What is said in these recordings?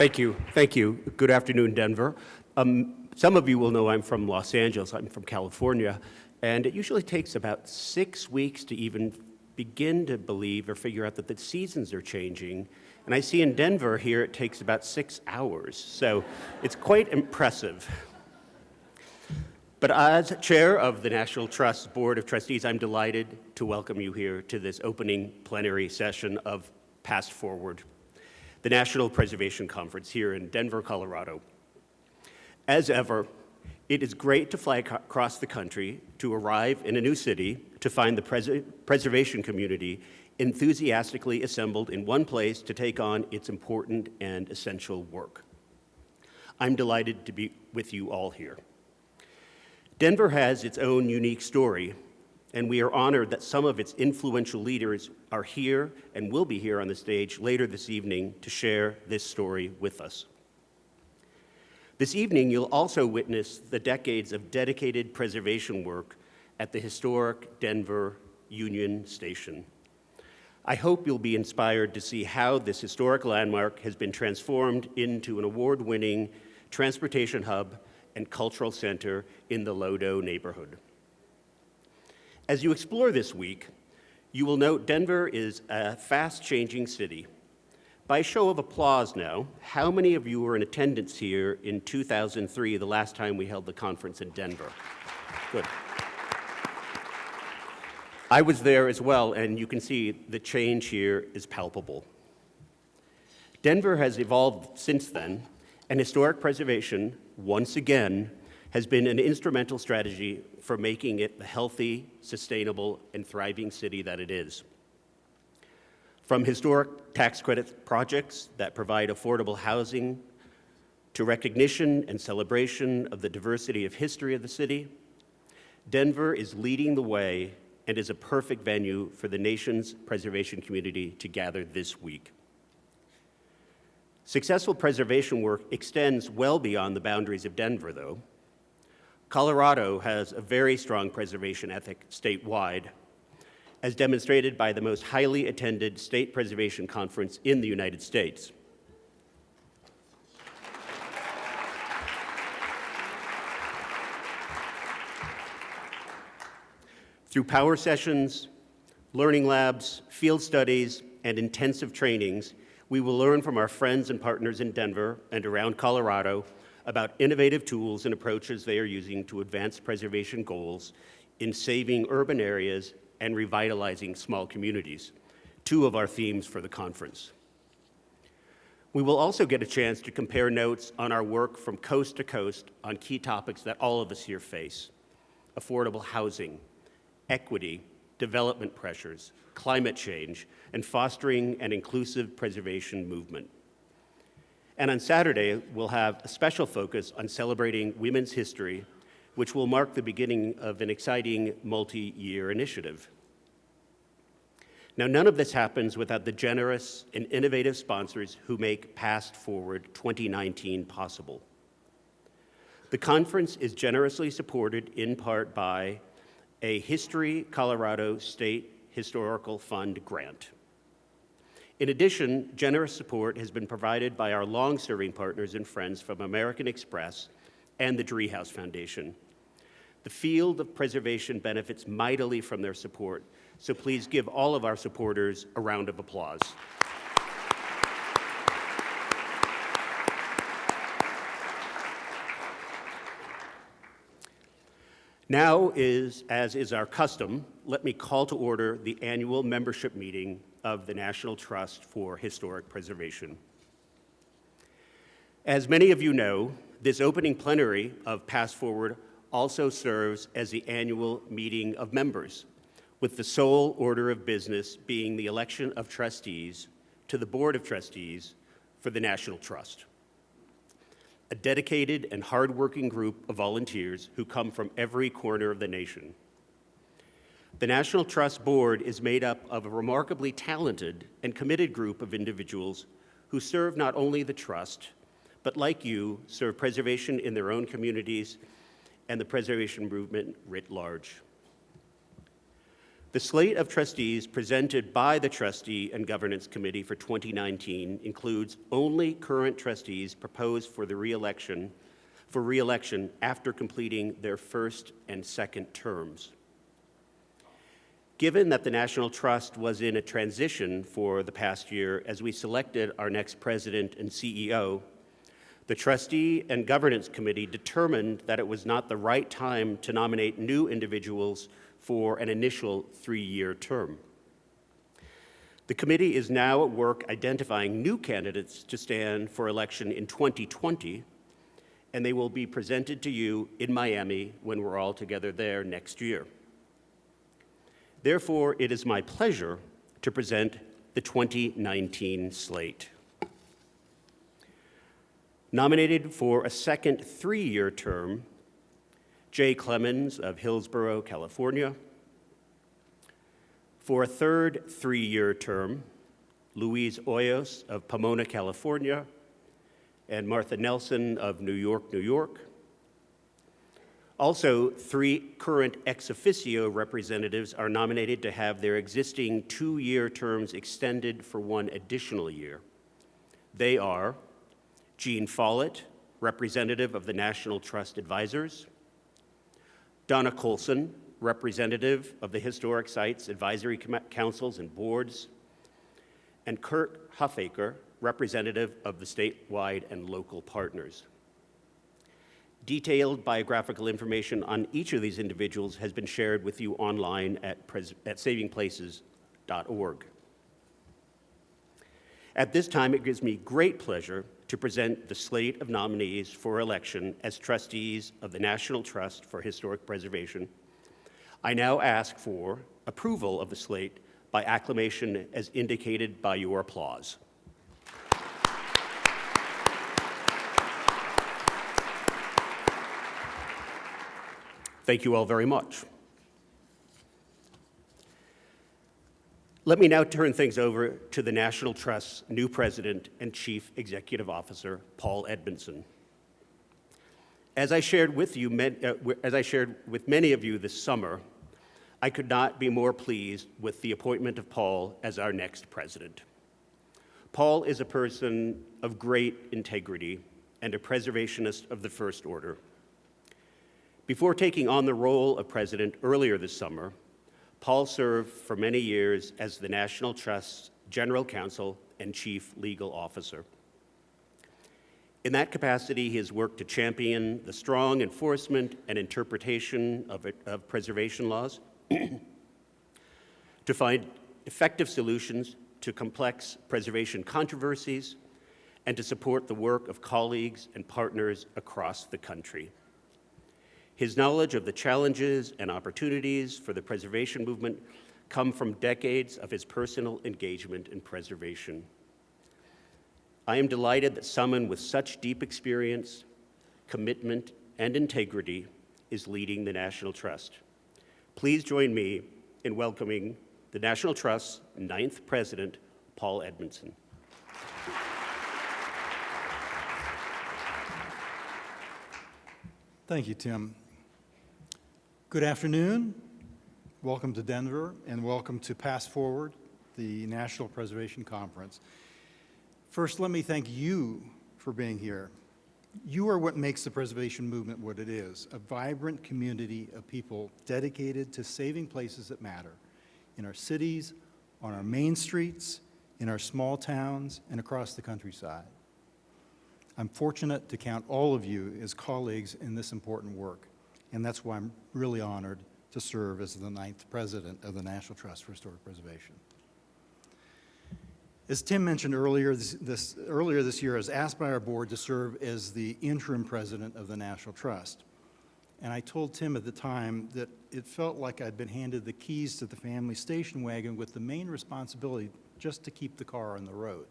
Thank you. Thank you. Good afternoon, Denver. Um, some of you will know I'm from Los Angeles. I'm from California. And it usually takes about six weeks to even begin to believe or figure out that the seasons are changing. And I see in Denver here it takes about six hours. So it's quite impressive. But as chair of the National Trust Board of Trustees, I'm delighted to welcome you here to this opening plenary session of Past Forward the National Preservation Conference here in Denver, Colorado. As ever, it is great to fly across the country to arrive in a new city to find the pres preservation community enthusiastically assembled in one place to take on its important and essential work. I'm delighted to be with you all here. Denver has its own unique story and we are honored that some of its influential leaders are here and will be here on the stage later this evening to share this story with us. This evening, you'll also witness the decades of dedicated preservation work at the historic Denver Union Station. I hope you'll be inspired to see how this historic landmark has been transformed into an award-winning transportation hub and cultural center in the Lodo neighborhood. As you explore this week, you will note Denver is a fast-changing city. By show of applause now, how many of you were in attendance here in 2003, the last time we held the conference in Denver? Good. I was there as well, and you can see the change here is palpable. Denver has evolved since then, and historic preservation, once again, has been an instrumental strategy for making it the healthy, sustainable, and thriving city that it is. From historic tax credit projects that provide affordable housing to recognition and celebration of the diversity of history of the city, Denver is leading the way and is a perfect venue for the nation's preservation community to gather this week. Successful preservation work extends well beyond the boundaries of Denver, though, Colorado has a very strong preservation ethic statewide, as demonstrated by the most highly attended state preservation conference in the United States. Through power sessions, learning labs, field studies, and intensive trainings, we will learn from our friends and partners in Denver and around Colorado about innovative tools and approaches they are using to advance preservation goals in saving urban areas and revitalizing small communities, two of our themes for the conference. We will also get a chance to compare notes on our work from coast to coast on key topics that all of us here face, affordable housing, equity, development pressures, climate change, and fostering an inclusive preservation movement. And on Saturday, we'll have a special focus on celebrating women's history, which will mark the beginning of an exciting multi-year initiative. Now, none of this happens without the generous and innovative sponsors who make Past Forward 2019 possible. The conference is generously supported in part by a History Colorado State Historical Fund grant. In addition, generous support has been provided by our long-serving partners and friends from American Express and the Driehaus Foundation. The field of preservation benefits mightily from their support, so please give all of our supporters a round of applause. Now is, as is our custom, let me call to order the annual membership meeting of the National Trust for Historic Preservation. As many of you know, this opening plenary of Past Forward also serves as the annual meeting of members, with the sole order of business being the election of trustees to the Board of Trustees for the National Trust. A dedicated and hardworking group of volunteers who come from every corner of the nation. The National Trust Board is made up of a remarkably talented and committed group of individuals who serve not only the Trust, but like you, serve preservation in their own communities and the preservation movement writ large. The slate of trustees presented by the Trustee and Governance Committee for 2019 includes only current trustees proposed for the reelection for reelection after completing their first and second terms. Given that the National Trust was in a transition for the past year as we selected our next president and CEO, the Trustee and Governance Committee determined that it was not the right time to nominate new individuals for an initial three-year term. The committee is now at work identifying new candidates to stand for election in 2020, and they will be presented to you in Miami when we're all together there next year. Therefore, it is my pleasure to present the 2019 slate. Nominated for a second three-year term, Jay Clemens of Hillsborough, California. For a third three-year term, Louise Hoyos of Pomona, California, and Martha Nelson of New York, New York. Also, three current ex officio representatives are nominated to have their existing two-year terms extended for one additional year. They are Jean Follett, representative of the National Trust Advisors, Donna Colson, representative of the Historic Sites Advisory Councils and Boards, and Kurt Huffaker, representative of the statewide and local partners. Detailed biographical information on each of these individuals has been shared with you online at, at savingplaces.org. At this time, it gives me great pleasure to present the slate of nominees for election as trustees of the National Trust for Historic Preservation. I now ask for approval of the slate by acclamation as indicated by your applause. Thank you all very much. Let me now turn things over to the National Trust's new president and chief executive officer, Paul Edmondson. As I shared with you, uh, as I shared with many of you this summer, I could not be more pleased with the appointment of Paul as our next president. Paul is a person of great integrity and a preservationist of the first order. Before taking on the role of president earlier this summer, Paul served for many years as the National Trust's General Counsel and Chief Legal Officer. In that capacity, he has worked to champion the strong enforcement and interpretation of, of preservation laws, to find effective solutions to complex preservation controversies, and to support the work of colleagues and partners across the country. His knowledge of the challenges and opportunities for the preservation movement come from decades of his personal engagement in preservation. I am delighted that someone with such deep experience, commitment, and integrity is leading the National Trust. Please join me in welcoming the National Trust's ninth president, Paul Edmondson. Thank you, Tim. Good afternoon. Welcome to Denver and welcome to Past Forward, the National Preservation Conference. First, let me thank you for being here. You are what makes the preservation movement what it is, a vibrant community of people dedicated to saving places that matter in our cities, on our main streets, in our small towns, and across the countryside. I'm fortunate to count all of you as colleagues in this important work and that's why I'm really honored to serve as the ninth president of the National Trust for Historic Preservation. As Tim mentioned earlier this, this, earlier this year, I was asked by our board to serve as the interim president of the National Trust. And I told Tim at the time that it felt like I'd been handed the keys to the family station wagon with the main responsibility just to keep the car on the road.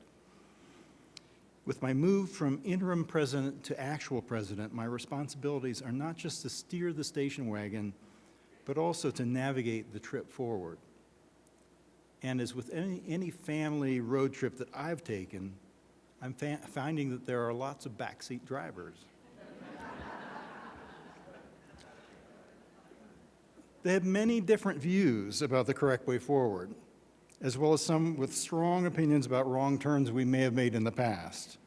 With my move from interim president to actual president, my responsibilities are not just to steer the station wagon, but also to navigate the trip forward. And as with any, any family road trip that I've taken, I'm finding that there are lots of backseat drivers. They have many different views about the correct way forward, as well as some with strong opinions about wrong turns we may have made in the past.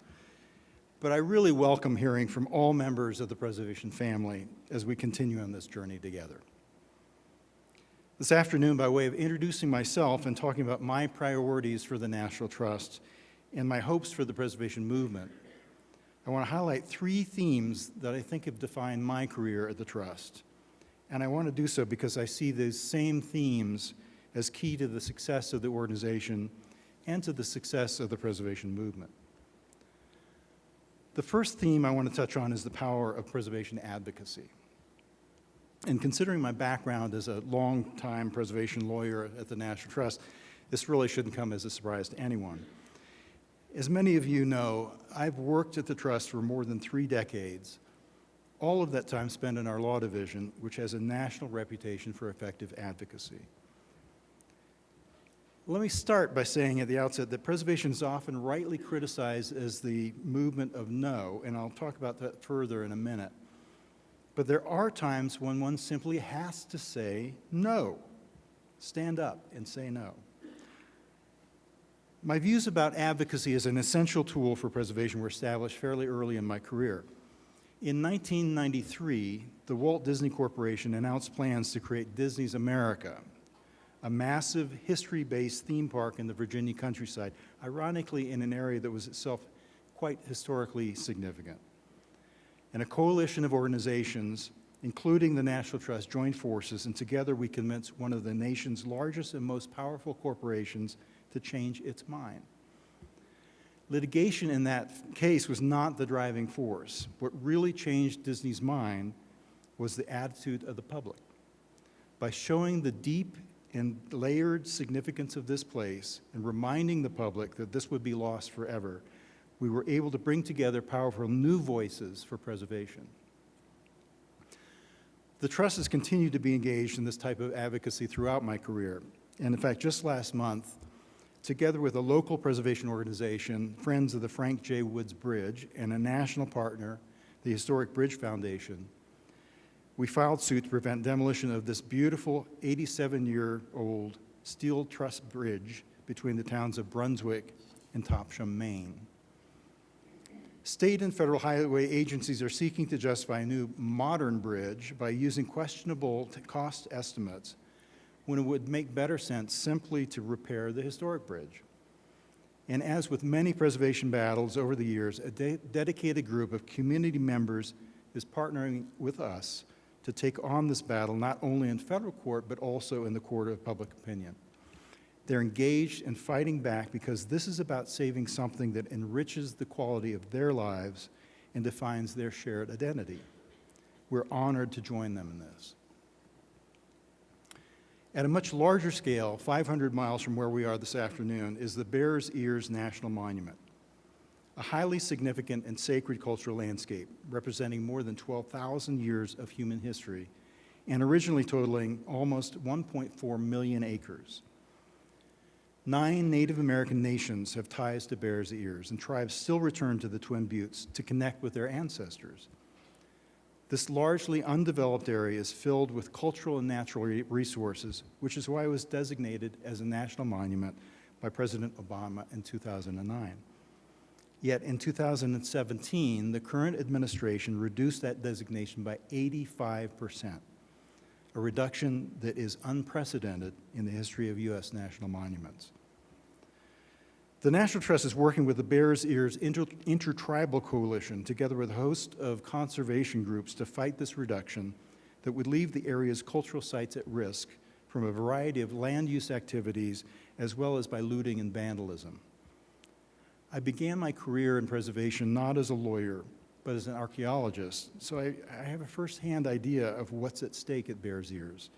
But I really welcome hearing from all members of the preservation family as we continue on this journey together. This afternoon, by way of introducing myself and talking about my priorities for the National Trust and my hopes for the preservation movement, I want to highlight three themes that I think have defined my career at the Trust. And I want to do so because I see these same themes as key to the success of the organization and to the success of the preservation movement. The first theme I want to touch on is the power of preservation advocacy. And considering my background as a long-time preservation lawyer at the National Trust, this really shouldn't come as a surprise to anyone. As many of you know, I've worked at the Trust for more than three decades, all of that time spent in our law division, which has a national reputation for effective advocacy. Let me start by saying at the outset that preservation is often rightly criticized as the movement of no, and I'll talk about that further in a minute. But there are times when one simply has to say no. Stand up and say no. My views about advocacy as an essential tool for preservation were established fairly early in my career. In 1993, the Walt Disney Corporation announced plans to create Disney's America, a massive history-based theme park in the Virginia countryside, ironically in an area that was itself quite historically significant. And a coalition of organizations, including the National Trust, joined forces, and together we convinced one of the nation's largest and most powerful corporations to change its mind. Litigation in that case was not the driving force. What really changed Disney's mind was the attitude of the public. By showing the deep and layered significance of this place and reminding the public that this would be lost forever, we were able to bring together powerful new voices for preservation. The Trust has continued to be engaged in this type of advocacy throughout my career. And in fact, just last month, together with a local preservation organization, Friends of the Frank J. Woods Bridge, and a national partner, the Historic Bridge Foundation, we filed suit to prevent demolition of this beautiful 87-year-old steel truss bridge between the towns of Brunswick and Topsham, Maine. State and federal highway agencies are seeking to justify a new modern bridge by using questionable cost estimates when it would make better sense simply to repair the historic bridge. And as with many preservation battles over the years, a de dedicated group of community members is partnering with us to take on this battle not only in federal court, but also in the court of public opinion. They're engaged in fighting back because this is about saving something that enriches the quality of their lives and defines their shared identity. We're honored to join them in this. At a much larger scale, 500 miles from where we are this afternoon, is the Bears Ears National Monument, a highly significant and sacred cultural landscape representing more than 12,000 years of human history and originally totaling almost 1.4 million acres. Nine Native American nations have ties to Bears Ears, and tribes still return to the Twin Buttes to connect with their ancestors. This largely undeveloped area is filled with cultural and natural resources, which is why it was designated as a national monument by President Obama in 2009. Yet in 2017, the current administration reduced that designation by 85%, a reduction that is unprecedented in the history of U.S. national monuments. The National Trust is working with the Bears Ears Inter Intertribal Coalition, together with a host of conservation groups, to fight this reduction that would leave the area's cultural sites at risk from a variety of land use activities, as well as by looting and vandalism. I began my career in preservation not as a lawyer, but as an archaeologist, so I, I have a firsthand idea of what's at stake at Bears Ears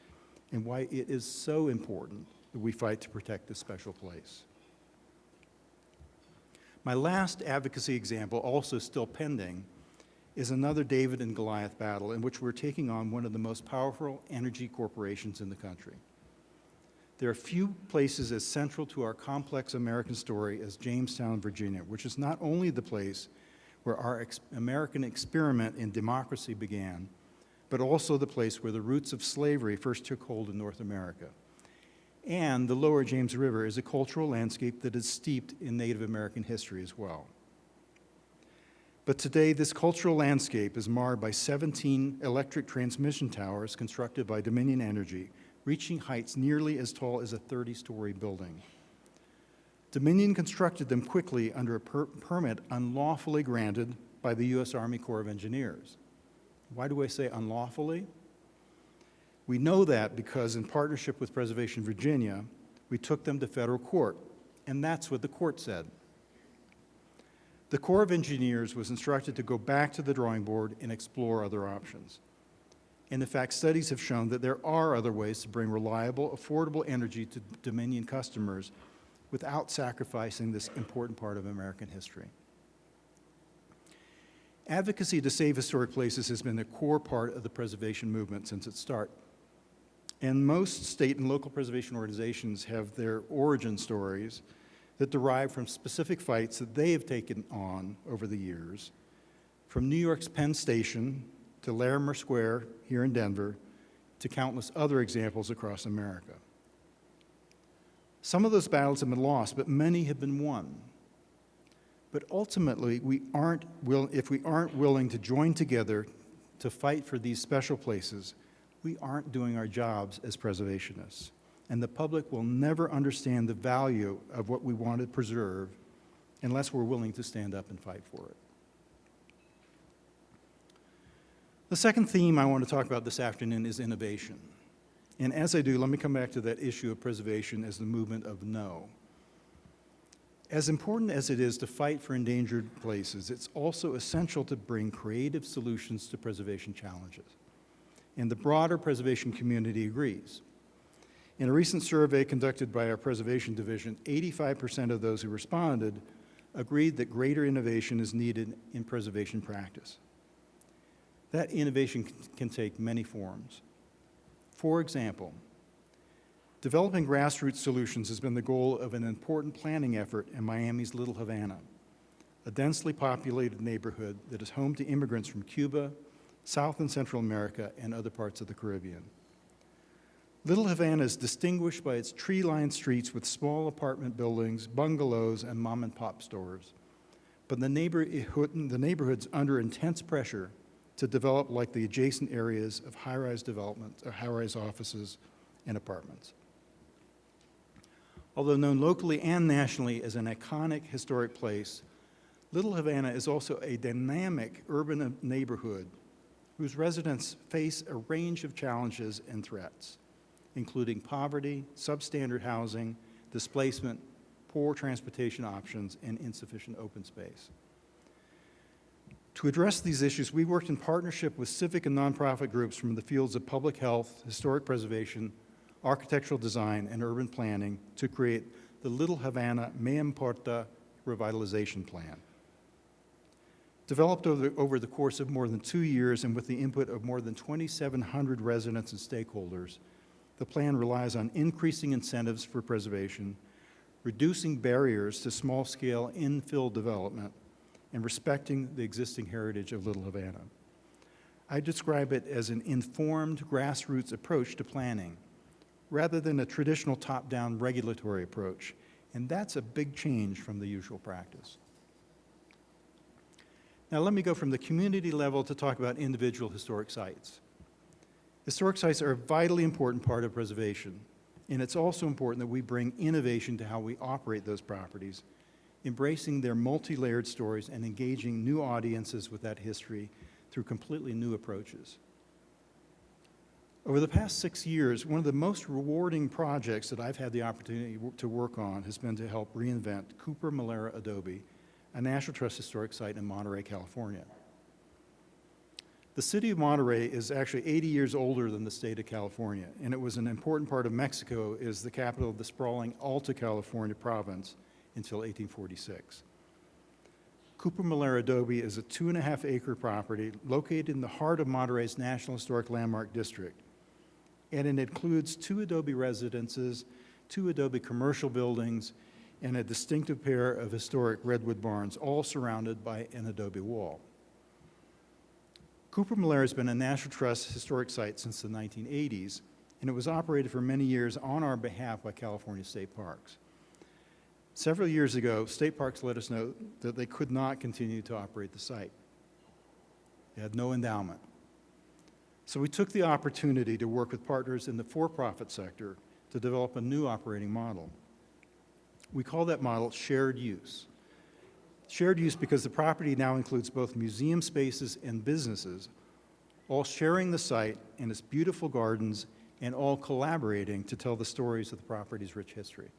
and why it is so important that we fight to protect this special place. My last advocacy example, also still pending, is another David and Goliath battle in which we're taking on one of the most powerful energy corporations in the country. There are few places as central to our complex American story as Jamestown, Virginia, which is not only the place where our ex American experiment in democracy began, but also the place where the roots of slavery first took hold in North America. And the lower James River is a cultural landscape that is steeped in Native American history as well. But today, this cultural landscape is marred by 17 electric transmission towers constructed by Dominion Energy, reaching heights nearly as tall as a 30-story building. Dominion constructed them quickly under a per permit unlawfully granted by the U.S. Army Corps of Engineers. Why do I say unlawfully? We know that because in partnership with Preservation Virginia, we took them to federal court, and that's what the court said. The Corps of Engineers was instructed to go back to the drawing board and explore other options. And in fact, studies have shown that there are other ways to bring reliable, affordable energy to Dominion customers without sacrificing this important part of American history. Advocacy to save historic places has been a core part of the preservation movement since its start. And most state and local preservation organizations have their origin stories that derive from specific fights that they have taken on over the years, from New York's Penn Station to Larimer Square here in Denver to countless other examples across America. Some of those battles have been lost, but many have been won. But ultimately, we aren't will, if we aren't willing to join together to fight for these special places, we aren't doing our jobs as preservationists. And the public will never understand the value of what we want to preserve unless we're willing to stand up and fight for it. The second theme I want to talk about this afternoon is innovation. And as I do, let me come back to that issue of preservation as the movement of no. As important as it is to fight for endangered places, it's also essential to bring creative solutions to preservation challenges. And the broader preservation community agrees. In a recent survey conducted by our Preservation Division, 85% of those who responded agreed that greater innovation is needed in preservation practice. That innovation can take many forms. For example, developing grassroots solutions has been the goal of an important planning effort in Miami's Little Havana, a densely populated neighborhood that is home to immigrants from Cuba, South and Central America, and other parts of the Caribbean. Little Havana is distinguished by its tree-lined streets with small apartment buildings, bungalows, and mom-and-pop stores. But the, neighborhood, eh, the neighborhood's under intense pressure to develop like the adjacent areas of high-rise development, or high-rise offices and apartments. Although known locally and nationally as an iconic historic place, Little Havana is also a dynamic urban neighborhood whose residents face a range of challenges and threats including poverty, substandard housing, displacement, poor transportation options, and insufficient open space. To address these issues, we worked in partnership with civic and nonprofit groups from the fields of public health, historic preservation, architectural design, and urban planning to create the Little Havana Me Importa Revitalization Plan. Developed over the, over the course of more than two years and with the input of more than 2,700 residents and stakeholders, the plan relies on increasing incentives for preservation, reducing barriers to small-scale infill development, and respecting the existing heritage of Little Havana. I describe it as an informed grassroots approach to planning, rather than a traditional top-down regulatory approach, and that's a big change from the usual practice. Now let me go from the community level to talk about individual historic sites. Historic sites are a vitally important part of preservation, and it's also important that we bring innovation to how we operate those properties, embracing their multi-layered stories and engaging new audiences with that history through completely new approaches. Over the past six years, one of the most rewarding projects that I've had the opportunity to work on has been to help reinvent Cooper Molera Adobe, a National Trust historic site in Monterey, California. The city of Monterey is actually 80 years older than the state of California, and it was an important part of Mexico as the capital of the sprawling Alta California province until 1846. Cooper Molera Adobe is a two and a half acre property located in the heart of Monterey's National Historic Landmark District. And it includes two Adobe residences, two Adobe commercial buildings, and a distinctive pair of historic redwood barns, all surrounded by an Adobe wall. Cooper Molera has been a National Trust historic site since the 1980s, and it was operated for many years on our behalf by California State Parks. Several years ago, State Parks let us know that they could not continue to operate the site. They had no endowment. So we took the opportunity to work with partners in the for-profit sector to develop a new operating model. We call that model shared use. Shared use because the property now includes both museum spaces and businesses, all sharing the site and its beautiful gardens and all collaborating to tell the stories of the property's rich history.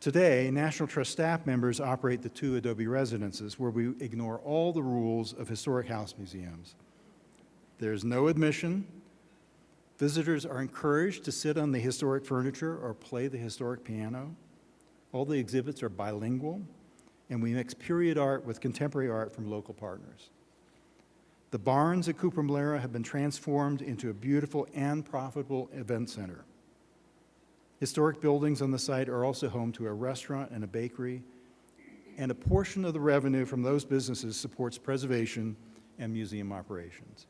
Today, National Trust staff members operate the two Adobe residences where we ignore all the rules of historic house museums. There's no admission. Visitors are encouraged to sit on the historic furniture or play the historic piano. All the exhibits are bilingual, and we mix period art with contemporary art from local partners. The barns at Cooper Molera have been transformed into a beautiful and profitable event center. Historic buildings on the site are also home to a restaurant and a bakery, and a portion of the revenue from those businesses supports preservation and museum operations.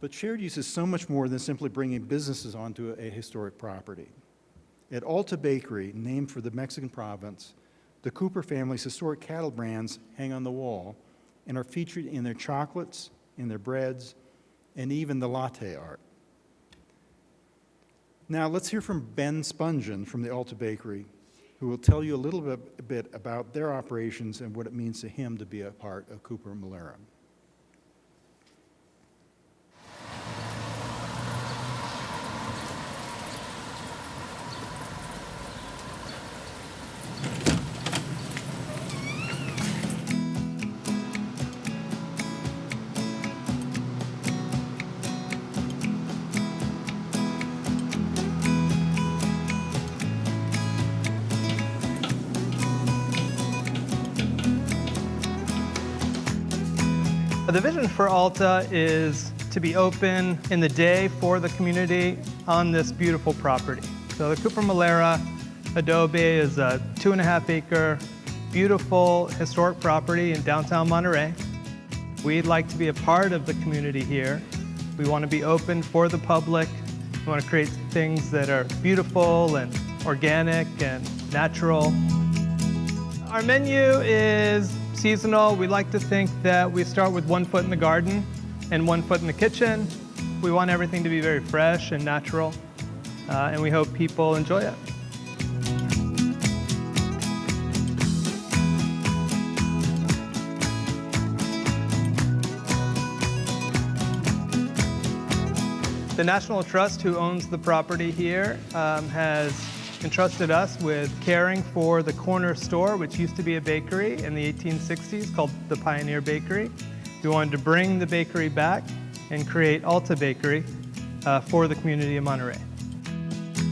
But shared use is so much more than simply bringing businesses onto a historic property. At Alta Bakery, named for the Mexican province, the Cooper family's historic cattle brands hang on the wall and are featured in their chocolates, in their breads, and even the latte art. Now let's hear from Ben Spungen from the Alta Bakery, who will tell you a little bit, bit about their operations and what it means to him to be a part of Cooper Molera. Alta is to be open in the day for the community on this beautiful property. So the Cooper Molera Adobe is a two and a half acre, beautiful historic property in downtown Monterey. We'd like to be a part of the community here. We want to be open for the public. We want to create things that are beautiful and organic and natural. Our menu is seasonal. We like to think that we start with one foot in the garden and one foot in the kitchen. We want everything to be very fresh and natural, uh, and we hope people enjoy it. The National Trust, who owns the property here, um, has entrusted us with caring for the corner store, which used to be a bakery in the 1860s called the Pioneer Bakery. We wanted to bring the bakery back and create Alta Bakery uh, for the community of Monterey.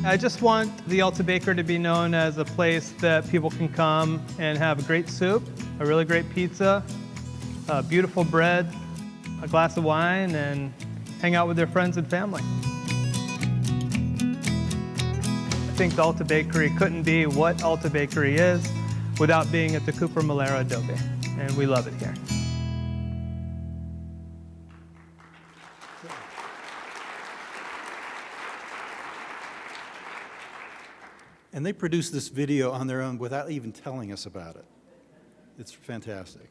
I just want the Alta Bakery to be known as a place that people can come and have a great soup, a really great pizza, beautiful bread, a glass of wine, and hang out with their friends and family. Think the Alta Bakery couldn't be what Alta Bakery is without being at the Cooper Molera Adobe, and we love it here. And they produced this video on their own without even telling us about it. It's fantastic.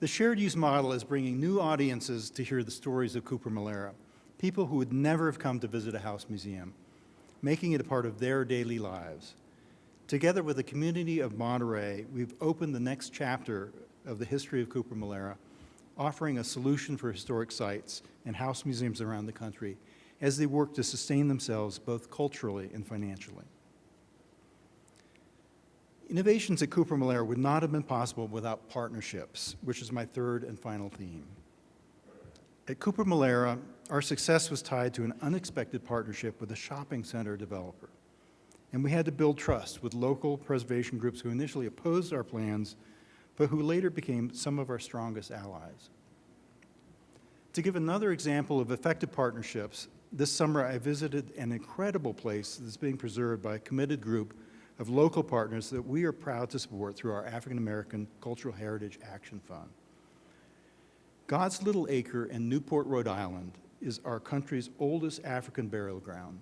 The shared use model is bringing new audiences to hear the stories of Cooper Molera, people who would never have come to visit a house museum, making it a part of their daily lives. Together with the community of Monterey, we've opened the next chapter of the history of Cooper Molera, offering a solution for historic sites and house museums around the country as they work to sustain themselves both culturally and financially. Innovations at Cooper Molera would not have been possible without partnerships, which is my third and final theme. At Cooper Molera, our success was tied to an unexpected partnership with a shopping center developer. And we had to build trust with local preservation groups who initially opposed our plans, but who later became some of our strongest allies. To give another example of effective partnerships, this summer I visited an incredible place that's being preserved by a committed group of local partners that we are proud to support through our African American Cultural Heritage Action Fund. God's Little Acre in Newport, Rhode Island is our country's oldest African burial ground,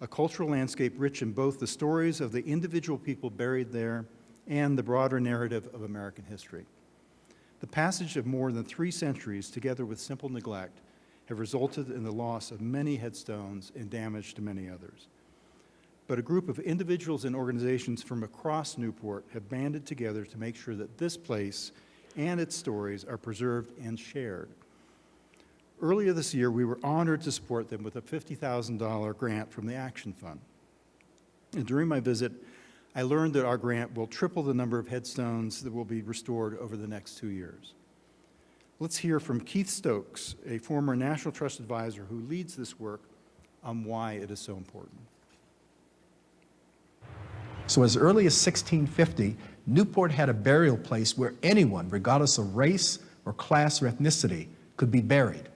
a cultural landscape rich in both the stories of the individual people buried there and the broader narrative of American history. The passage of more than three centuries, together with simple neglect, have resulted in the loss of many headstones and damage to many others. But a group of individuals and organizations from across Newport have banded together to make sure that this place and its stories are preserved and shared. Earlier this year, we were honored to support them with a $50,000 grant from the Action Fund. And during my visit, I learned that our grant will triple the number of headstones that will be restored over the next two years. Let's hear from Keith Stokes, a former National Trust advisor who leads this work on why it is so important. So as early as 1650, Newport had a burial place where anyone, regardless of race or class or ethnicity, could be buried.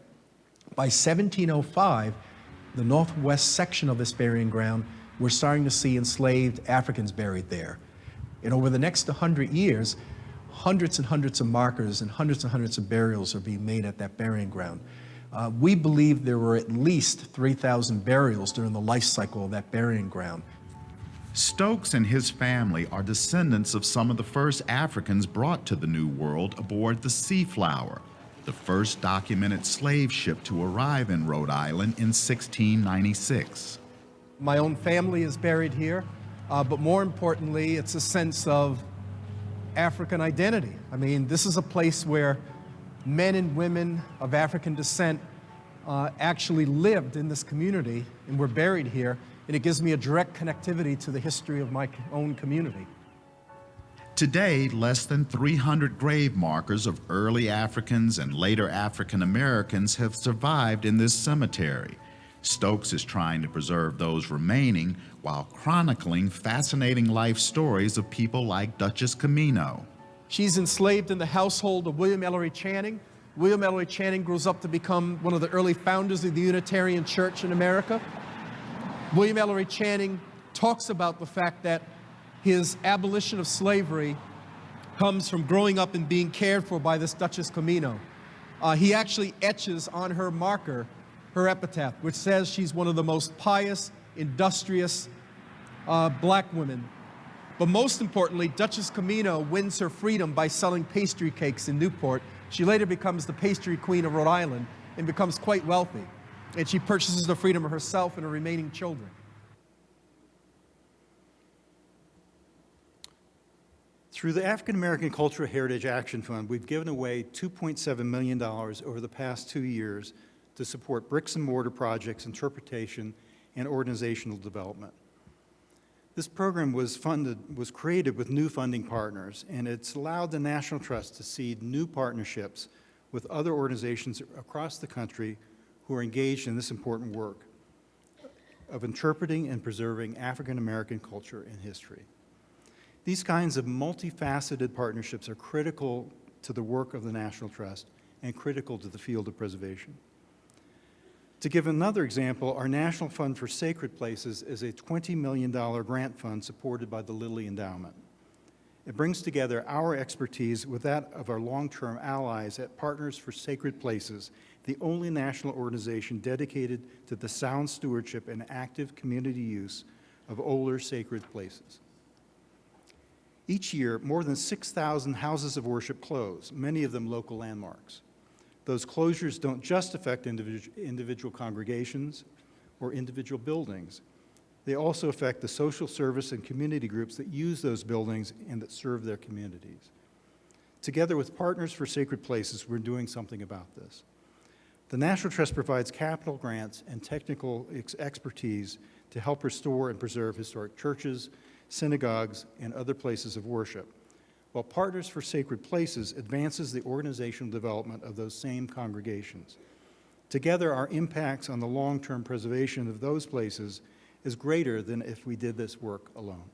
By 1705, the northwest section of this burying ground, we're starting to see enslaved Africans buried there. And over the next 100 years, hundreds and hundreds of markers and hundreds and hundreds of burials are being made at that burying ground. Uh, we believe there were at least 3,000 burials during the life cycle of that burying ground. Stokes and his family are descendants of some of the first Africans brought to the New World aboard the Seaflower, the first documented slave ship to arrive in Rhode Island in 1696. My own family is buried here, uh, but more importantly, it's a sense of African identity. I mean, this is a place where men and women of African descent uh, actually lived in this community and were buried here, and it gives me a direct connectivity to the history of my own community. Today, less than 300 grave markers of early Africans and later African Americans have survived in this cemetery. Stokes is trying to preserve those remaining while chronicling fascinating life stories of people like Duchess Quamino. She's enslaved in the household of William Ellery Channing. William Ellery Channing grows up to become one of the early founders of the Unitarian Church in America. William Ellery Channing talks about the fact that his abolition of slavery comes from growing up and being cared for by this Duchess Quamino. Uh, he actually etches on her marker her epitaph, which says she's one of the most pious, industrious uh, black women. But most importantly, Duchess Quamino wins her freedom by selling pastry cakes in Newport. She later becomes the pastry queen of Rhode Island and becomes quite wealthy. And she purchases the freedom of herself and her remaining children. Through the African American Cultural Heritage Action Fund, we've given away $2.7 million over the past two years to support bricks and mortar projects, interpretation, and organizational development. This program was funded, was created with new funding partners, and it's allowed the National Trust to seed new partnerships with other organizations across the country who are engaged in this important work of interpreting and preserving African American culture and history. These kinds of multifaceted partnerships are critical to the work of the National Trust and critical to the field of preservation. To give another example, our National Fund for Sacred Places is a $20 million grant fund supported by the Lilly Endowment. It brings together our expertise with that of our long-term allies at Partners for Sacred Places, the only national organization dedicated to the sound stewardship and active community use of older sacred places. Each year, more than 6,000 houses of worship close, many of them local landmarks. Those closures don't just affect individual, individual congregations or individual buildings. They also affect the social service and community groups that use those buildings and that serve their communities. Together with Partners for Sacred Places, we're doing something about this. The National Trust provides capital grants and technical ex expertise to help restore and preserve historic churches, synagogues, and other places of worship while Partners for Sacred Places advances the organizational development of those same congregations. Together, our impacts on the long-term preservation of those places is greater than if we did this work alone.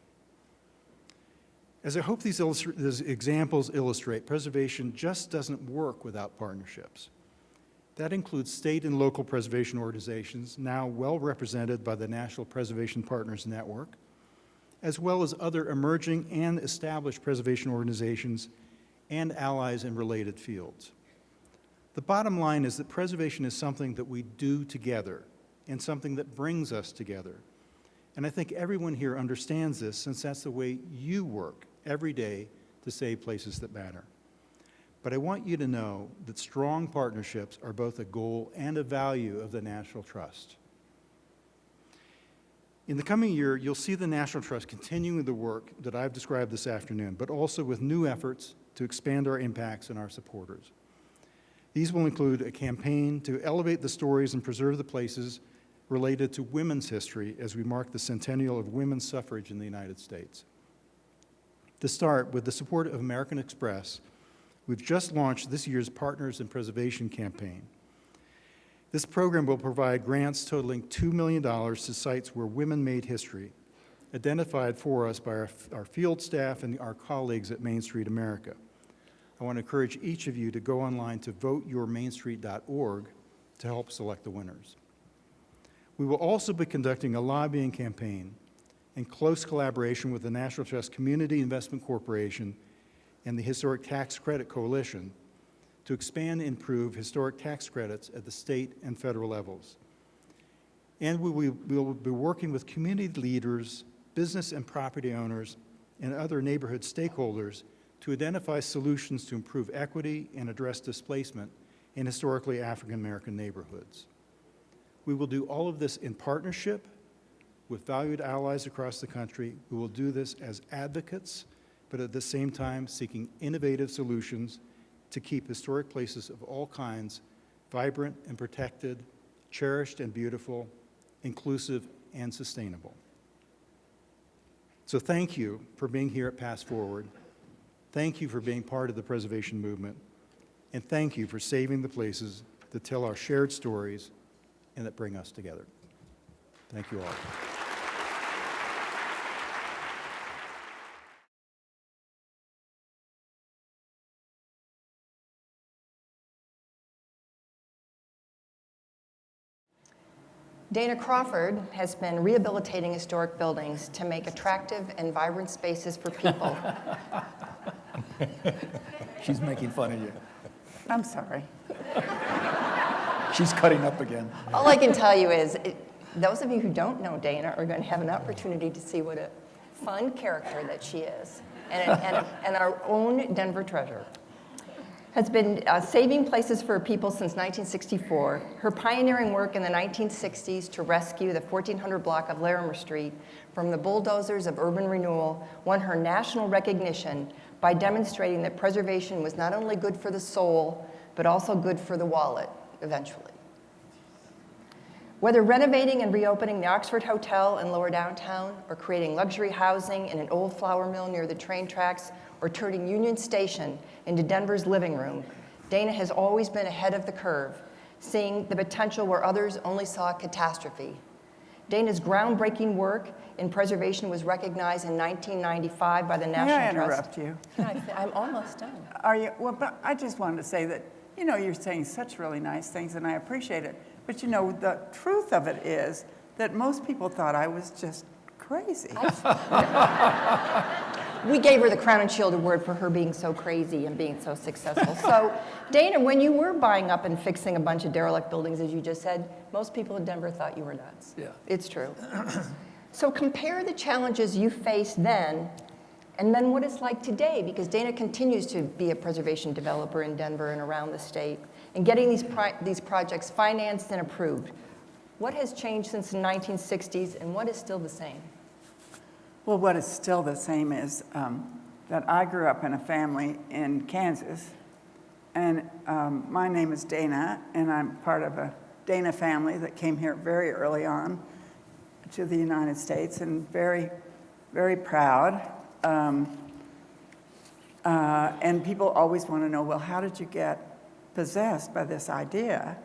As I hope these, these examples illustrate, preservation just doesn't work without partnerships. That includes state and local preservation organizations, now well represented by the National Preservation Partners Network, as well as other emerging and established preservation organizations and allies in related fields. The bottom line is that preservation is something that we do together and something that brings us together. And I think everyone here understands this since that's the way you work every day to save places that matter. But I want you to know that strong partnerships are both a goal and a value of the National Trust. In the coming year, you'll see the National Trust continuing the work that I've described this afternoon, but also with new efforts to expand our impacts and our supporters. These will include a campaign to elevate the stories and preserve the places related to women's history as we mark the centennial of women's suffrage in the United States. To start, with the support of American Express, we've just launched this year's Partners in Preservation campaign. This program will provide grants totaling $2 million to sites where women made history, identified for us by our, our field staff and our colleagues at Main Street America. I want to encourage each of you to go online to voteyourmainstreet.org to help select the winners. We will also be conducting a lobbying campaign in close collaboration with the National Trust Community Investment Corporation and the Historic Tax Credit Coalition to expand and improve historic tax credits at the state and federal levels. And we will be working with community leaders, business and property owners, and other neighborhood stakeholders to identify solutions to improve equity and address displacement in historically African American neighborhoods. We will do all of this in partnership with valued allies across the country who will do this as advocates, but at the same time seeking innovative solutions to keep historic places of all kinds vibrant and protected, cherished and beautiful, inclusive and sustainable. So thank you for being here at Past Forward. Thank you for being part of the preservation movement. And thank you for saving the places that tell our shared stories and that bring us together. Thank you all. Dana Crawford has been rehabilitating historic buildings to make attractive and vibrant spaces for people. She's making fun of you. I'm sorry. She's cutting up again. All I can tell you is, it, those of you who don't know Dana are going to have an opportunity to see what a fun character that she is, and, and, and our own Denver treasure. Has been uh, saving places for people since 1964. Her pioneering work in the 1960s to rescue the 1400 block of Larimer Street from the bulldozers of urban renewal won her national recognition by demonstrating that preservation was not only good for the soul, but also good for the wallet, eventually. Whether renovating and reopening the Oxford Hotel in lower downtown, or creating luxury housing in an old flour mill near the train tracks, or turning Union Station into Denver's living room, Dana has always been ahead of the curve, seeing the potential where others only saw catastrophe. Dana's groundbreaking work in preservation was recognized in 1995 by the National May I Trust. interrupt you? I- I'm almost done. Are you, well, but I just wanted to say that, you know, you're saying such really nice things and I appreciate it. But you know, the truth of it is that most people thought I was just crazy. We gave her the Crown and Shield Award for her being so crazy and being so successful. So, Dana, when you were buying up and fixing a bunch of derelict buildings, as you just said, most people in Denver thought you were nuts. Yeah. It's true. so compare the challenges you faced then and then what it's like today, because Dana continues to be a preservation developer in Denver and around the state, and getting these, pri- these projects financed and approved. What has changed since the 1960s, and what is still the same? Well, what is still the same is um, that I grew up in a family in Kansas, and um, my name is Dana, and I'm part of a Dana family that came here very early on to the United States, and very, very proud. Um, uh, and people always want to know, well, how did you get possessed by this idea?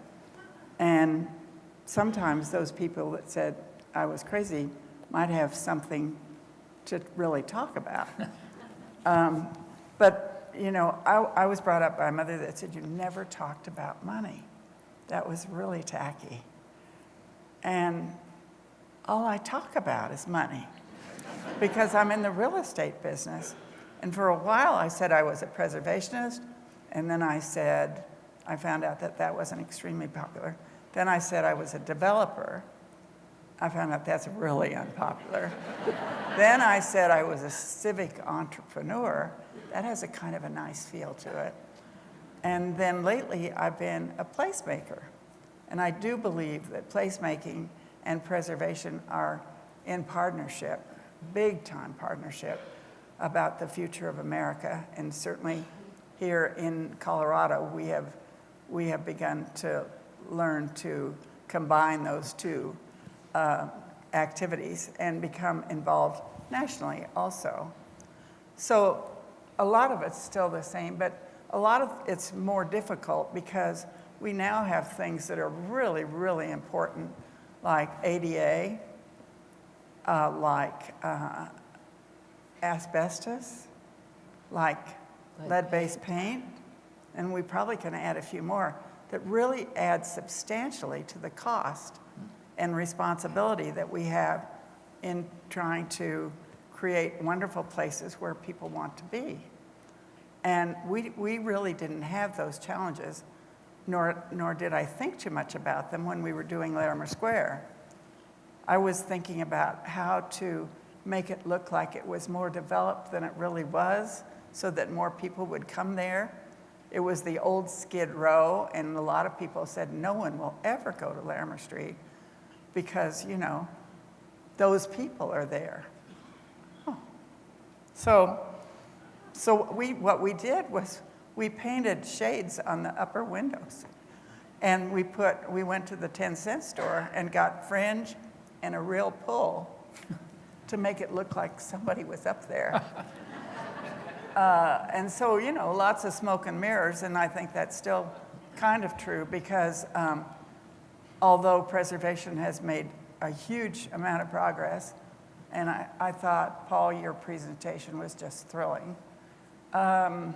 And sometimes those people that said I was crazy might have something to really talk about. um, but, you know, I, I was brought up by a mother that said, You never talked about money. That was really tacky. And all I talk about is money because I'm in the real estate business. And for a while, I said I was a preservationist, and then I said I found out that that wasn't extremely popular. Then I said I was a developer. I found out that's really unpopular. then I said I was a civic entrepreneur. That has a kind of a nice feel to it. And then lately, I've been a placemaker. And I do believe that placemaking and preservation are in partnership, big time partnership, about the future of America. And certainly here in Colorado, we have, we have begun to learn to combine those two uh, activities and become involved nationally also. So a lot of it's still the same, but a lot of it's more difficult because we now have things that are really, really important, like ADA, uh, like uh, asbestos, like lead-based paint, and we probably can add a few more that really add substantially to the cost and responsibility that we have in trying to create wonderful places where people want to be. And we, we really didn't have those challenges, nor, nor did I think too much about them when we were doing Larimer Square. I was thinking about how to make it look like it was more developed than it really was so that more people would come there. It was the old Skid Row, and a lot of people said, no one will ever go to Larimer Street because, you know, those people are there. Oh. So, so we, what we did was we painted shades on the upper windows. And we put, we went to the 10 cent store and got fringe and a real pull to make it look like somebody was up there. uh, and so, you know, lots of smoke and mirrors, and I think that's still kind of true because um, although preservation has made a huge amount of progress, and I, I thought, Paul, your presentation was just thrilling, um,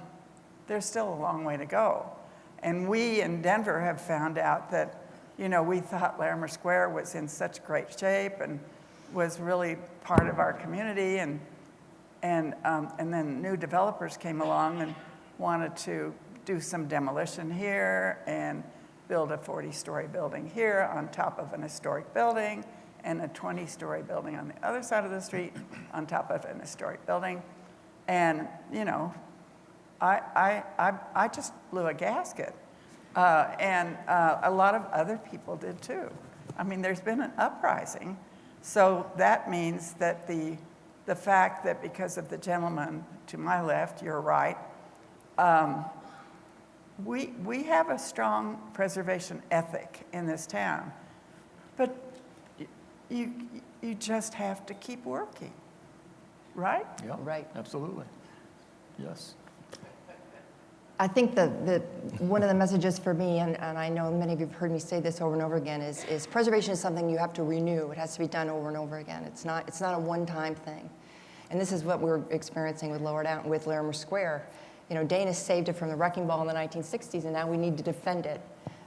there's still a long way to go. And we in Denver have found out that, you know, we thought Larimer Square was in such great shape and was really part of our community, and, and, um, and then new developers came along and wanted to do some demolition here and build a 40-story building here on top of an historic building and a 20-story building on the other side of the street on top of an historic building. And, you know, I, I, I, I just blew a gasket. Uh, and uh, a lot of other people did too. I mean, there's been an uprising. So that means that the, the fact that because of the gentleman to my left, you're right, um, we, we have a strong preservation ethic in this town. But you, you just have to keep working, right? Yeah, Right. absolutely. Yes. I think the, the, one of the messages for me, and, and I know many of you have heard me say this over and over again, is, is preservation is something you have to renew. It has to be done over and over again. It's not, it's not a one-time thing. And this is what we're experiencing with Lower Down, with Larimer Square. You know, Dana saved it from the wrecking ball in the 1960s, and now we need to defend it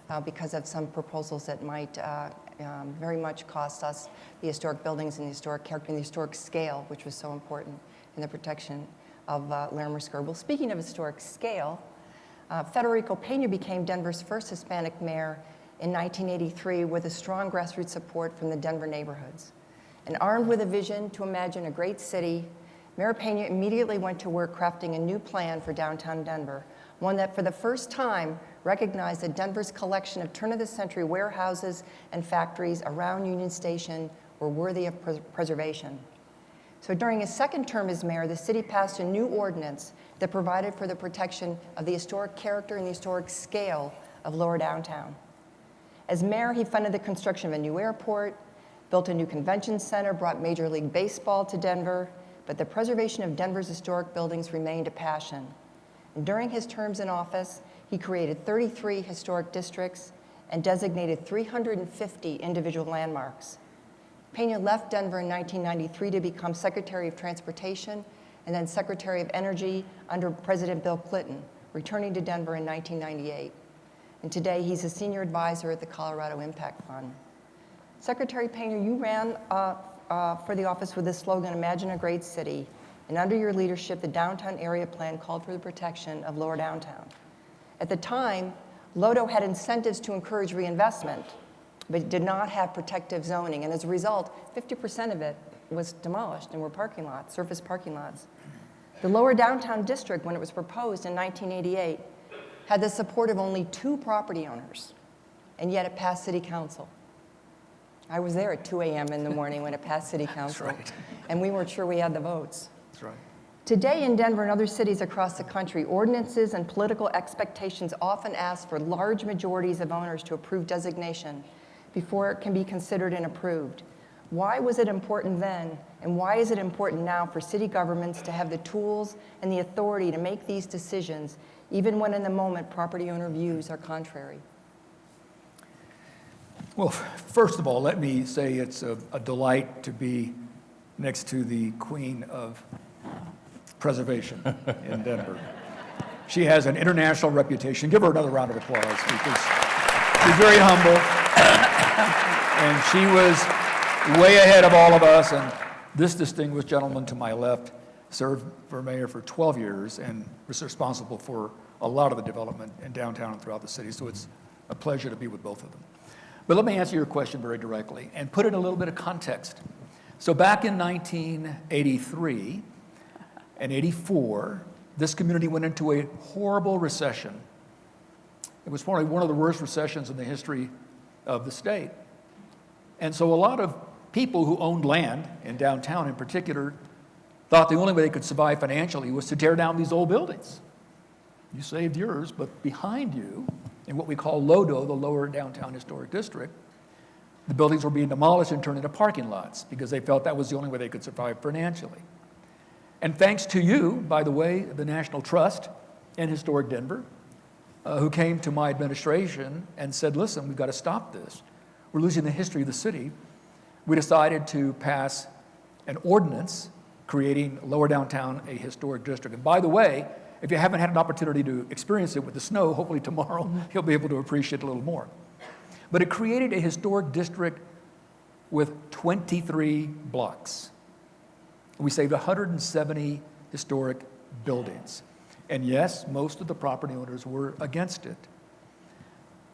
uh, because of some proposals that might uh, um, very much cost us the historic buildings and the historic character and the historic scale, which was so important in the protection of uh, Larimer Square. Well, speaking of historic scale, uh, Federico Pena became Denver's first Hispanic mayor in 1983 with a strong grassroots support from the Denver neighborhoods. And armed with a vision to imagine a great city, Mayor Pena immediately went to work crafting a new plan for downtown Denver, one that for the first time recognized that Denver's collection of turn-of-the-century warehouses and factories around Union Station were worthy of pres preservation. So during his second term as mayor, the city passed a new ordinance that provided for the protection of the historic character and the historic scale of lower downtown. As mayor, he funded the construction of a new airport, built a new convention center, brought Major League Baseball to Denver, but the preservation of Denver's historic buildings remained a passion. And during his terms in office, he created 33 historic districts and designated 350 individual landmarks. Pena left Denver in 1993 to become Secretary of Transportation and then Secretary of Energy under President Bill Clinton, returning to Denver in 1998. And today he's a senior advisor at the Colorado Impact Fund. Secretary Pena, you ran uh, uh, for the office with the slogan, Imagine a Great City, and under your leadership, the downtown area plan called for the protection of lower downtown. At the time, Lodo had incentives to encourage reinvestment, but did not have protective zoning. And as a result, 50% of it was demolished and were parking lots, surface parking lots. The lower downtown district, when it was proposed in 1988, had the support of only two property owners, and yet it passed city council. I was there at 2 a.m. in the morning when it passed city council, right. and we weren't sure we had the votes. That's right. Today in Denver and other cities across the country, ordinances and political expectations often ask for large majorities of owners to approve designation before it can be considered and approved. Why was it important then, and why is it important now for city governments to have the tools and the authority to make these decisions, even when in the moment property owner views are contrary? Well, first of all, let me say it's a a delight to be next to the queen of preservation in Denver. She has an international reputation. Give her another round of applause because she's very humble. And she was way ahead of all of us. And this distinguished gentleman to my left served for mayor for 12 years and was responsible for a lot of the development in downtown and throughout the city. So it's a pleasure to be with both of them. But let me answer your question very directly and put it in a little bit of context. So back in 1983 and 84, this community went into a horrible recession. It was probably one of the worst recessions in the history of the state. And so a lot of people who owned land in downtown in particular thought the only way they could survive financially was to tear down these old buildings. You saved yours, but behind you, in what we call LODO, the Lower Downtown Historic District, the buildings were being demolished and turned into parking lots because they felt that was the only way they could survive financially. And thanks to you, by the way, the National Trust and Historic Denver, uh, who came to my administration and said, listen, we've got to stop this. We're losing the history of the city. We decided to pass an ordinance creating Lower Downtown a historic district. And by the way, if you haven't had an opportunity to experience it with the snow, hopefully tomorrow mm-hmm. you'll be able to appreciate it a little more. But it created a historic district with 23 blocks. We saved 170 historic buildings. And yes, most of the property owners were against it.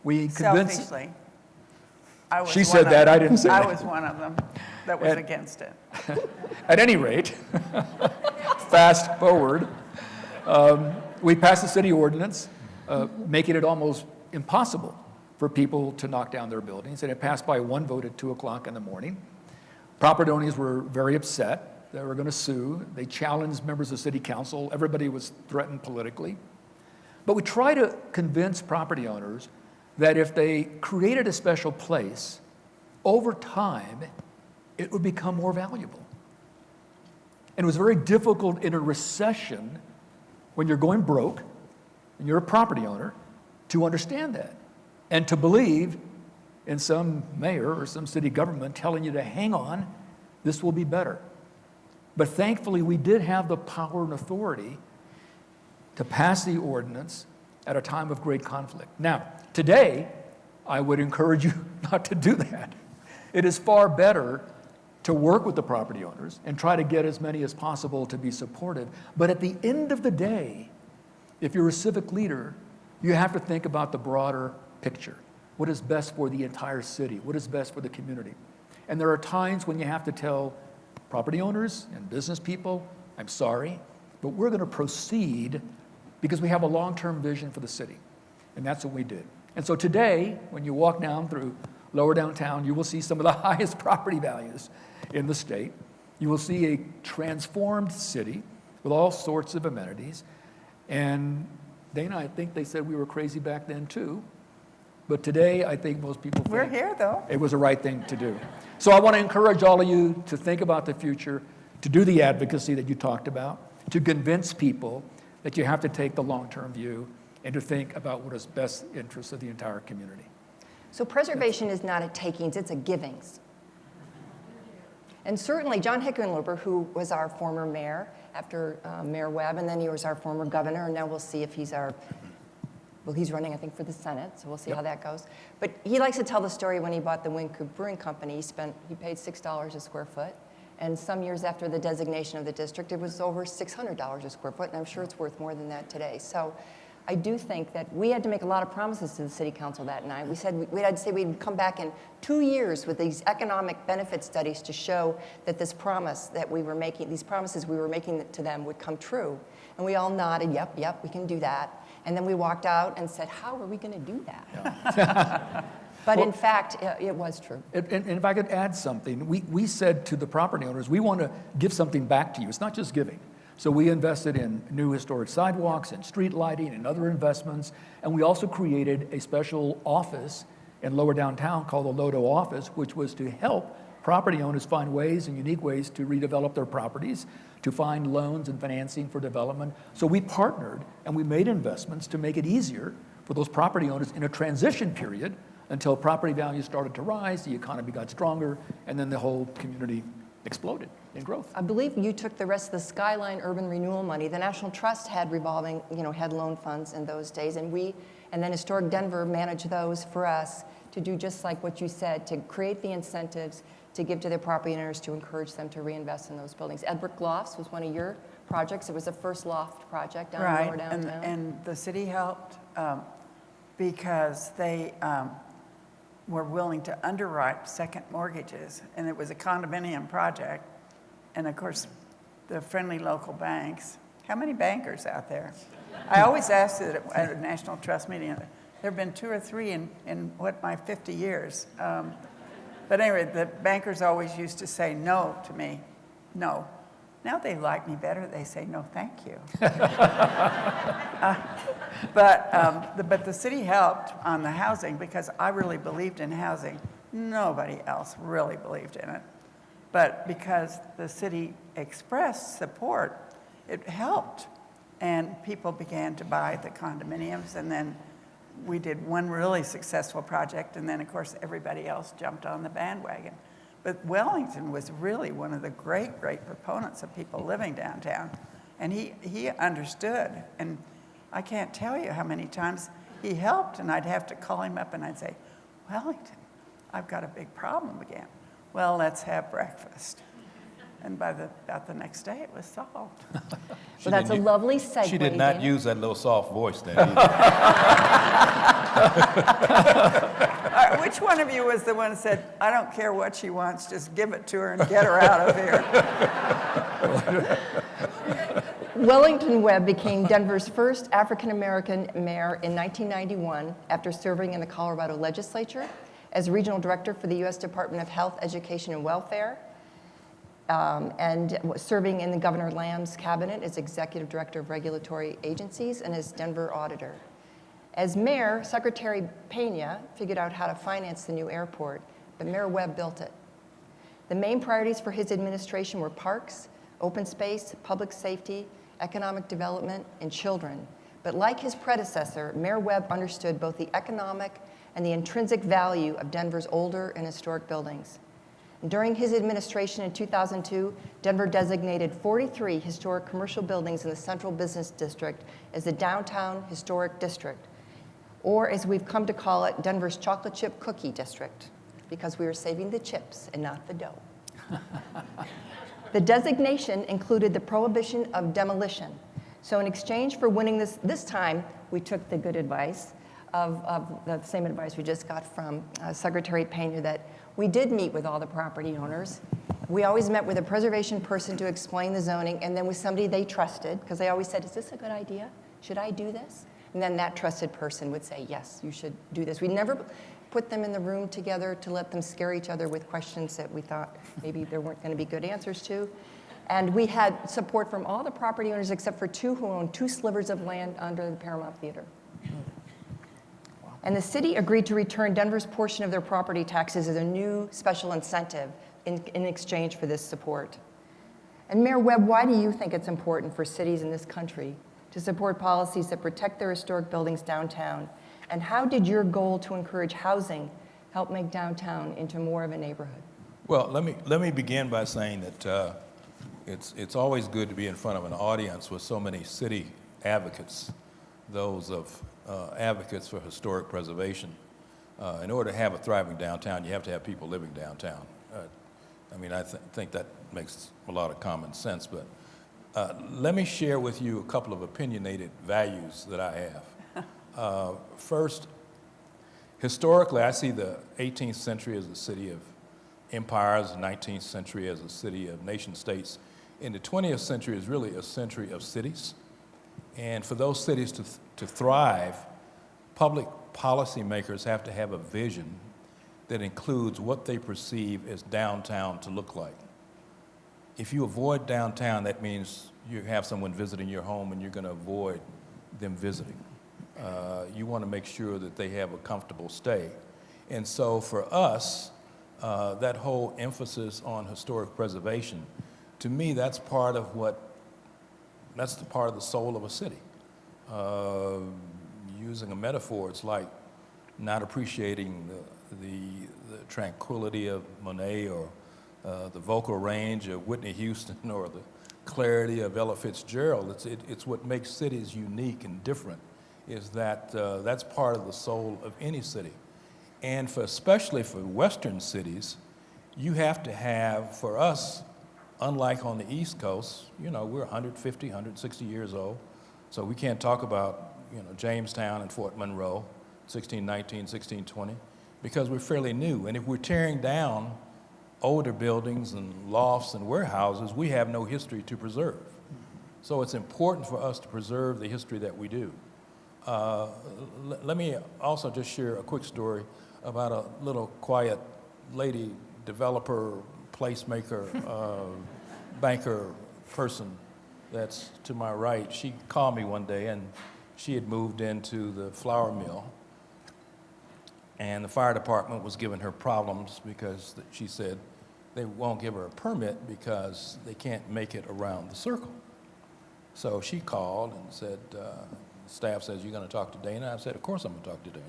We convinced, Selfishly. I was She said that, I didn't say that. I that. was one of them that was And- against it. at any rate, fast forward, um, we passed a city ordinance uh, making it almost impossible for people to knock down their buildings, and it passed by one vote at 2 o'clock in the morning. Property owners were very upset. They were going to sue. They challenged members of city council. Everybody was threatened politically. But we try to convince property owners that if they created a special place, over time, it would become more valuable. And it was very difficult in a recession when you're going broke and you're a property owner to understand that and to believe in some mayor or some city government telling you to hang on, this will be better. But thankfully, we did have the power and authority to pass the ordinance at a time of great conflict. Now, today, I would encourage you not to do that. It is far better to work with the property owners and try to get as many as possible to be supportive. But at the end of the day, if you're a civic leader, you have to think about the broader picture. What is best for the entire city? What is best for the community? And there are times when you have to tell property owners and business people, I'm sorry, but we're going to proceed because we have a long-term vision for the city. And that's what we did. And so today, when you walk down through lower downtown, you will see some of the highest property values in the state. You will see a transformed city with all sorts of amenities. And Dana, I think they said we were crazy back then too. But today, I think most people We're here, though. it was the right thing to do. So I want to encourage all of you to think about the future, to do the advocacy that you talked about, to convince people that you have to take the long-term view and to think about what is best interest of the entire community. So preservation is not a takings, it's a givings. And certainly John Hickenlooper, who was our former mayor after uh, Mayor Webb, and then he was our former governor, and now we'll see if he's our, well, he's running, I think, for the Senate, so we'll see how that goes. But he likes to tell the story when he bought the Wynkoop Brewing Company, he spent, he paid $6 a square foot. And some years after the designation of the district, it was over $600 a square foot, and I'm sure it's worth more than that today. So I do think that we had to make a lot of promises to the city council that night. We said, we had to say we'd come back in two years with these economic benefit studies to show that this promise that we were making, these promises we were making to them would come true. And we all nodded, yep, yep, we can do that. And then we walked out and said, how are we going to do that? but in fact, it, it was true. And, and and if I could add something, we, we said to the property owners, we want to give something back to you. It's not just giving. So we invested in new historic sidewalks and street lighting and other investments. And we also created a special office in lower downtown called the Lodo office, which was to help property owners find ways and unique ways to redevelop their properties, to find loans and financing for development. So we partnered and we made investments to make it easier for those property owners in a transition period until property values started to rise, the economy got stronger, and then the whole community exploded in growth. I believe you took the rest of the Skyline Urban Renewal money. The National Trust had revolving, you know, had loan funds in those days, and we, and then Historic Denver managed those for us to do just like what you said, to create the incentives to give to their property owners to encourage them to reinvest in those buildings. Edbrooke Lofts was one of your projects. It was the first loft project down in Right, lower and, downtown. and the city helped um, because they um, were willing to underwrite second mortgages, and it was a condominium project. And of course, the friendly local banks, how many bankers out there? I always ask it at- at a National Trust meeting, there have been two or three in, in what, my 50 years. Um, But anyway, the bankers always used to say no to me, no. Now they like me better, they say, no, thank you. But, um, the, but the city helped on the housing because I really believed in housing. Nobody else really believed in it. But because the city expressed support, it helped. And people began to buy the condominiums and then we did one really successful project and then of course everybody else jumped on the bandwagon. But Wellington was really one of the great, great proponents of people living downtown. And he, he understood. And I can't tell you how many times he helped, and I'd have to call him up and I'd say, Wellington, I've got a big problem again. Well, let's have breakfast. And by the, about the next day, it was solved. Well, that's a didn't lovely segue. She did not use that little soft voice then either. Uh, Which one of you was the one who said, I don't care what she wants, just give it to her and get her out of here? Wellington Webb became Denver's first African-American mayor in 1991 after serving in the Colorado legislature as regional director for the U.S. Department of Health, Education, and Welfare, um, and serving in the Governor Lamb's cabinet as executive director of regulatory agencies and as Denver auditor. As mayor, Secretary Pena figured out how to finance the new airport, but Mayor Webb built it. The main priorities for his administration were parks, open space, public safety, economic development, and children. But like his predecessor, Mayor Webb understood both the economic and the intrinsic value of Denver's older and historic buildings. During his administration in 2002, Denver designated 43 historic commercial buildings in the Central Business District as the Downtown Historic District, or as we've come to call it, Denver's Chocolate Chip Cookie District, because we were saving the chips and not the dough. The designation included the prohibition of demolition. So in exchange for winning this, this time, we took the good advice of, of the same advice we just got from uh, Secretary Pena that we did meet with all the property owners. We always met with a preservation person to explain the zoning and then with somebody they trusted because they always said, is this a good idea? Should I do this? And then that trusted person would say, yes, you should do this. We never put them in the room together to let them scare each other with questions that we thought maybe there weren't going to be good answers to. And we had support from all the property owners except for two who owned two slivers of land under the Paramount Theater. And the city agreed to return Denver's portion of their property taxes as a new special incentive in, in exchange for this support. And Mayor Webb, why do you think it's important for cities in this country to support policies that protect their historic buildings downtown? And how did your goal to encourage housing help make downtown into more of a neighborhood? Well, let me, let me begin by saying that uh, it's, it's always good to be in front of an audience with so many city advocates, those of uh, advocates for historic preservation. Uh, In order to have a thriving downtown, you have to have people living downtown. Uh, I mean, I th- think that makes a lot of common sense, but Uh, let me share with you a couple of opinionated values that I have. Uh, first, historically, I see the 18th century as a city of empires, the 19th century as a city of nation states, and the 20th century is really a century of cities. And for those cities to, to thrive, public policymakers have to have a vision that includes what they perceive as downtown to look like. If you avoid downtown, that means you have someone visiting your home and you're going to avoid them visiting. Uh, you want to make sure that they have a comfortable stay. And so for us, uh, that whole emphasis on historic preservation, to me, that's part of what, that's the part of the soul of a city. Uh, using a metaphor, it's like not appreciating the, the, the tranquility of Monet or uh, the vocal range of Whitney Houston or the clarity of Ella Fitzgerald. It's, it, it's what makes cities unique and different is that uh, that's part of the soul of any city. And for, especially for Western cities, you have to have, for us, unlike on the East Coast, you know, we're 150, 160 years old, so we can't talk about, you know, Jamestown and Fort Monroe, 1619, 1620, because we're fairly new. And if we're tearing down older buildings and lofts and warehouses, we have no history to preserve. So it's important for us to preserve the history that we do. Uh, let me also just share a quick story about a little quiet lady developer, placemaker, uh, banker person that's to my right. She called me one day and she had moved into the flour mill and the fire department was giving her problems because she said they won't give her a permit because they can't make it around the circle. So she called and said, uh, staff says, you're going to talk to Dana? I said, of course I'm going to talk to Dana.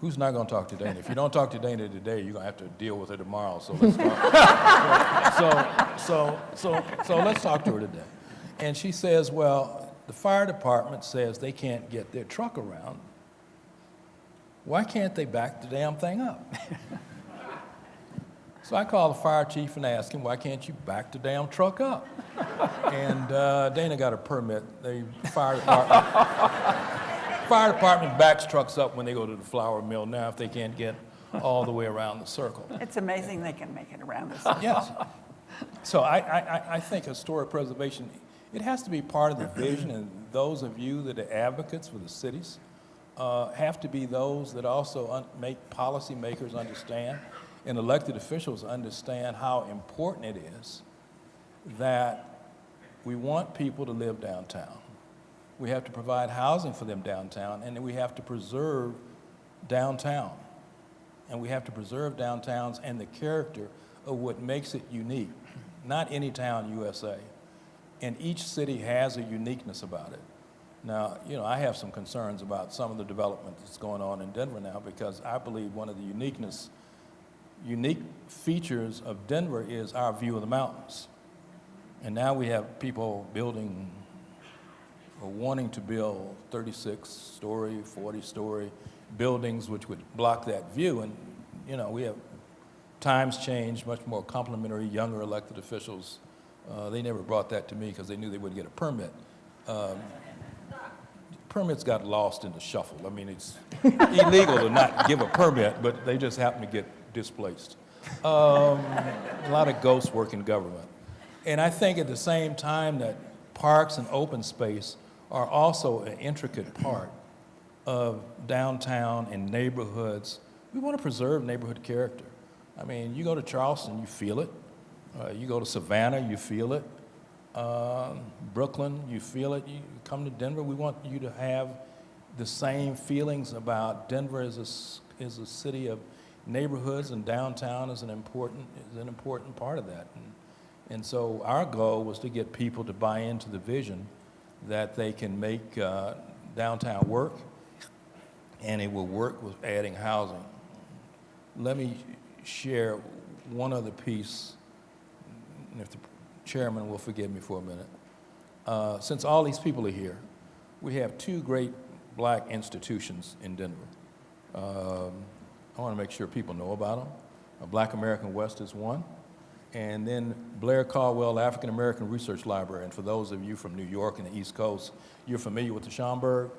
Who's not going to talk to Dana? If you don't talk to Dana today, you're going to have to deal with her tomorrow. So let's talk. so, so, so, so let's talk to her today. And she says, well, the fire department says they can't get their truck around. Why can't they back the damn thing up? so I called the fire chief and asked him, why can't you back the damn truck up? and uh, Dana got a permit. The fire department, fire department backs trucks up when they go to the flour mill now if they can't get all the way around the circle. It's amazing they can make it around this. Yes. So I, I, I think historic preservation, it has to be part of the vision, and those of you that are advocates for the cities uh, have to be those that also make policymakers understand and elected officials understand how important it is that we want people to live downtown. We have to provide housing for them downtown, and we have to preserve downtown. And we have to preserve downtowns and the character of what makes it unique. Not any town USA. And each city has a uniqueness about it. Now, you know, I have some concerns about some of the development that's going on in Denver now because I believe one of the uniqueness, unique features of Denver is our view of the mountains. And now we have people building or wanting to build 36-story, 40-story buildings which would block that view. And, you know, we have times changed, much more complimentary, younger elected officials. Uh, they never brought that to me because they knew they wouldn't get a permit. Um, permits got lost in the shuffle. I mean, it's illegal to not give a permit, but they just happen to get displaced. Um, a lot of ghosts work in government. And I think at the same time that parks and open space are also an intricate part of downtown and neighborhoods. We want to preserve neighborhood character. I mean, you go to Charleston, you feel it. Uh, you go to Savannah, you feel it. Uh, Brooklyn, you feel it. You come to Denver, we want you to have the same feelings about Denver as a, as a city of neighborhoods and downtown is an important, is an important part of that. And, and so our goal was to get people to buy into the vision that they can make uh, downtown work and it will work with adding housing. Let me share one other piece, and if the chairman will forgive me for a minute. Uh, since all these people are here, we have two great black institutions in Denver. Um, I want to make sure people know about them. A Black American West is one, and then Blair Caldwell African American Research Library. And for those of you from New York and the East Coast, you're familiar with the Schomburg.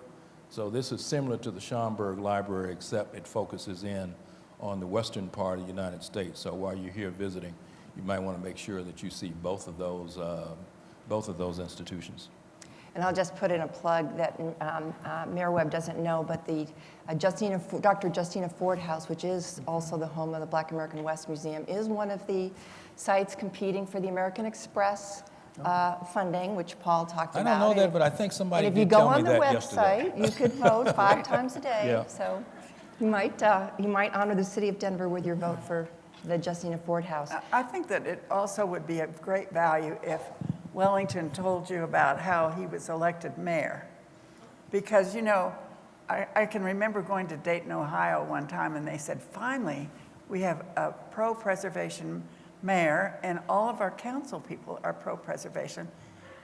So this is similar to the Schomburg Library, except it focuses in on the western part of the United States. So while you're here visiting, you might want to make sure that you see both of those, uh, both of those institutions. And I'll just put in a plug that um, uh, Mayor Webb doesn't know, but the uh, Justina, Dr. Justina Ford House, which is also the home of the Black American West Museum, is one of the sites competing for the American Express uh, funding, which Paul talked I about. don't know that, And- but I think somebody And if you go on the website, you could vote five times a day. Yeah. So you might, uh, you might honor the city of Denver with your vote for the Justina Ford House. I- think that it also would be of great value if Wellington told you about how he was elected mayor. Because, you know, I, I can remember going to Dayton, Ohio one time, and they said, finally, we have a pro-preservation mayor, and all of our council people are pro-preservation.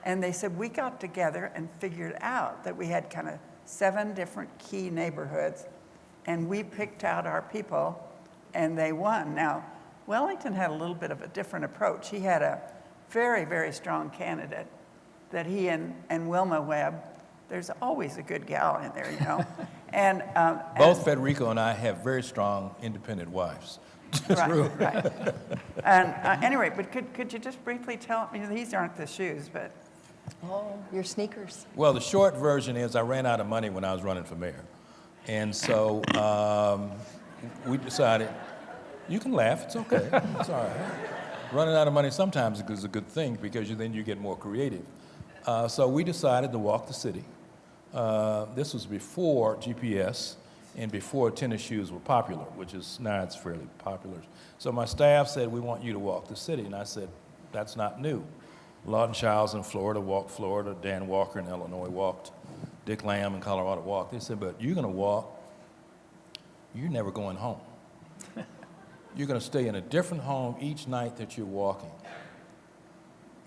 And they said, we got together and figured out that we had kind of seven different key neighborhoods, and we picked out our people, and they won. Now, Wellington had a little bit of a different approach. He had a very, very strong candidate that he and, and Wilma Webb, there's always a good gal in there, you know. and, um, Both Federico and I have very strong independent wives. Right, right. And uh, anyway, but could, could you just briefly tell me, these aren't the shoes, but Oh, your sneakers. Well, the short version is I ran out of money when I was running for mayor. And so um, we decided, you can laugh, it's okay, it's all right. Running out of money sometimes is a good thing because you, then you get more creative. Uh, so we decided to walk the city. Uh, this was before GPS and before tennis shoes were popular, which is now it's fairly popular. So my staff said, we want you to walk the city. And I said, that's not new. Lawton Chiles in Florida walked Florida, Dan Walker in Illinois walked, Dick Lamb in Colorado walked. They said, but you're going to walk, you're never going home. You're going to stay in a different home each night that you're walking.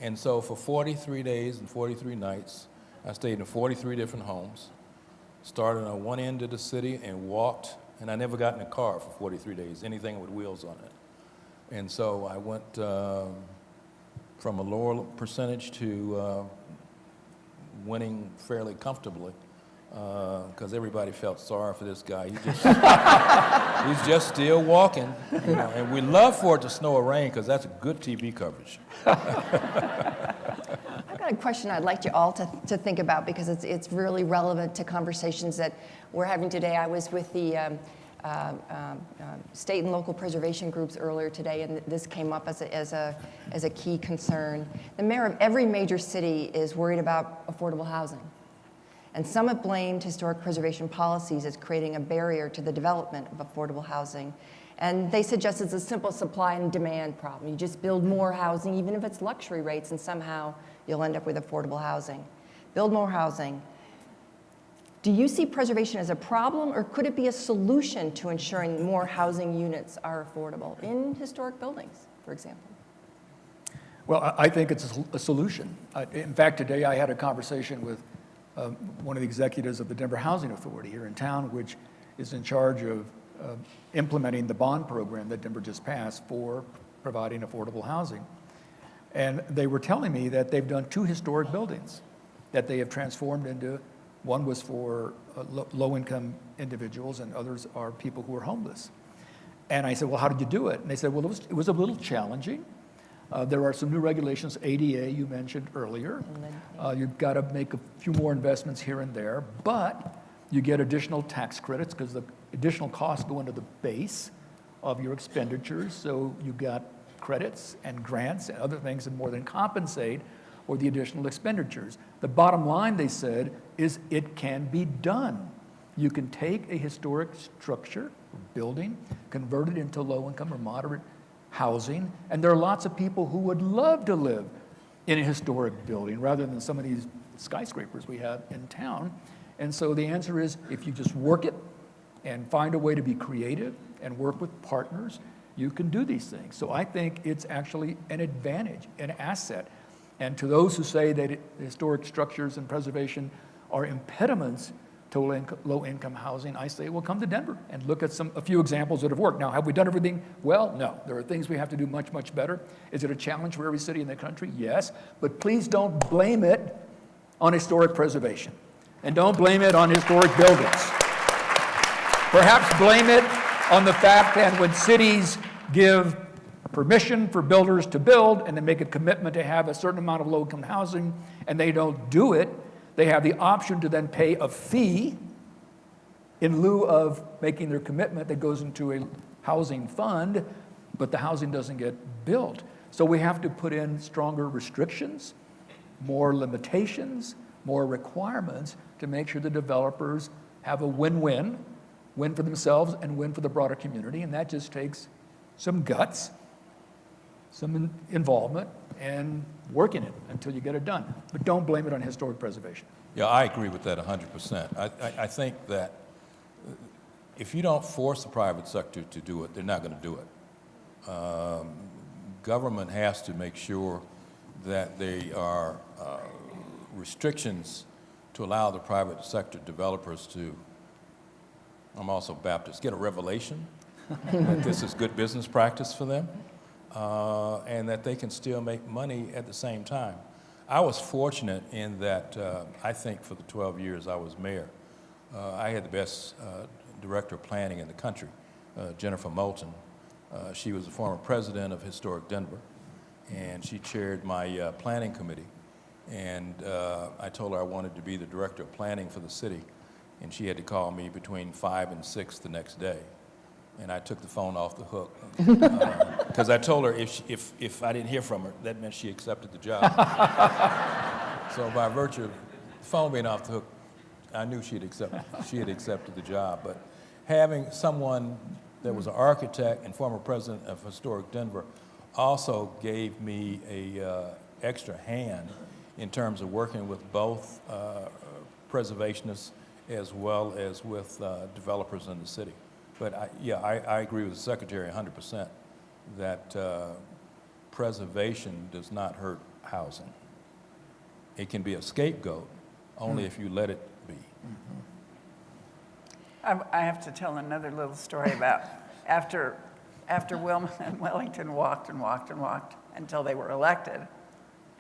And so for 43 days and 43 nights, I stayed in 43 different homes, started on one end of the city and walked, and I never got in a car for 43 days, anything with wheels on it. And so I went um, from a lower percentage to uh, winning fairly comfortably because everybody felt sorry for this guy. He just, he's just still walking, you know, and we love for it to snow or rain because that's good TV coverage. I've got a question I'd like you all to, to think about because it's, it's really relevant to conversations that we're having today. I was with the um, um, um, state and local preservation groups earlier today, and this came up as a, as, a, as a key concern. The mayor of every major city is worried about affordable housing. And some have blamed historic preservation policies as creating a barrier to the development of affordable housing. And they suggest it's a simple supply and demand problem. You just build more housing, even if it's luxury rates, and somehow you'll end up with affordable housing. Build more housing. Do you see preservation as a problem, or could it be a solution to ensuring more housing units are affordable in historic buildings, for example? Well, I think it's a solution. In fact, today I had a conversation with um, one of the executives of the Denver Housing Authority here in town, which is in charge of uh, implementing the bond program that Denver just passed for providing affordable housing. And they were telling me that they've done two historic buildings that they have transformed into, one was for uh, low-income individuals and others are people who are homeless. And I said, well, how did you do it? And they said, well, it was, it was a little challenging. Uh, there are some new regulations, ADA you mentioned earlier. Uh, you've got to make a few more investments here and there, but you get additional tax credits because the additional costs go into the base of your expenditures. So you got credits and grants and other things that more than compensate for the additional expenditures. The bottom line, they said, is it can be done. You can take a historic structure, building, convert it into low-income or moderate housing, and there are lots of people who would love to live in a historic building rather than some of these skyscrapers we have in town. And so the answer is, if you just work it and find a way to be creative and work with partners, you can do these things. So I think it's actually an advantage, an asset. And to those who say that historic structures and preservation are impediments inco- low-income housing, I say, well, come to Denver and look at some, a few examples that have worked. Now, have we done everything well? No. There are things we have to do much, much better. Is it a challenge for every city in the country? Yes. But please don't blame it on historic preservation. And don't blame it on historic buildings. Perhaps blame it on the fact that when cities give permission for builders to build and they make a commitment to have a certain amount of low-income housing and they don't do it, they have the option to then pay a fee in lieu of making their commitment that goes into a housing fund, but the housing doesn't get built. So we have to put in stronger restrictions, more limitations, more requirements to make sure the developers have a win-win, win for themselves and win for the broader community. And that just takes some guts, some in- involvement, and work in it until you get it done. But don't blame it on historic preservation. Yeah, I agree with that 100%. I, I, I think that uh, if you don't force the private sector to do it, they're not going to do it. Um, government has to make sure that there are uh, restrictions to allow the private sector developers to, I'm also Baptist, get a revelation that this is good business practice for them uh, and that they can still make money at the same time. I was fortunate in that uh, I think for the 12 years I was mayor, uh, I had the best uh, director of planning in the country, uh, Jennifer Moulton. Uh, she was the former president of Historic Denver, and she chaired my planning committee. And I told her I wanted to be the director of planning for the city, and she had to call me between five and six the next day. And I took the phone off the hook because I told her if, she, if, if I didn't hear from her, that meant she accepted the job. so by virtue of the phone being off the hook, I knew she'd accept, she had accepted the job. But having someone that was an architect and former president of Historic Denver also gave me a uh, extra hand in terms of working with both uh, preservationists as well as with uh, developers in the city. But I, yeah, I, I agree with the secretary 100% that uh, preservation does not hurt housing. It can be a scapegoat only if you let it be. I I have to tell another little story about after, after Wilma and Wellington walked and walked and walked until they were elected.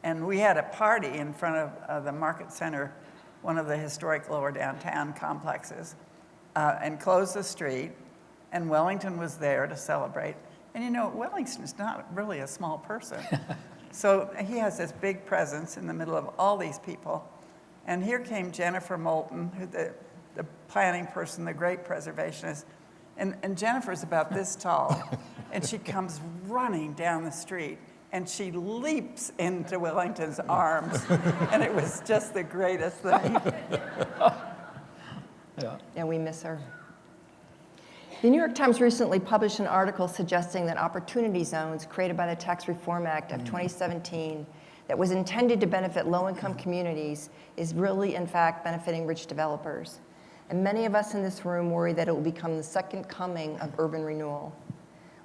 And we had a party in front of uh, the Market Center, one of the historic lower downtown complexes, uh, and closed the street. And Wellington was there to celebrate. And you know, Wellington's not really a small person. so he has this big presence in the middle of all these people. And here came Jennifer Moulton, who the, the planning person, the great preservationist. And, and Jennifer's about this tall, and she comes running down the street, and she leaps into Wellington's arms. and it was just the greatest thing. Yeah. Yeah, we miss her. The New York Times recently published an article suggesting that opportunity zones created by the Tax Reform Act of mm. 2017 that was intended to benefit low-income mm. communities is really, in fact, benefiting rich developers. And many of us in this room worry that it will become the second coming of urban renewal.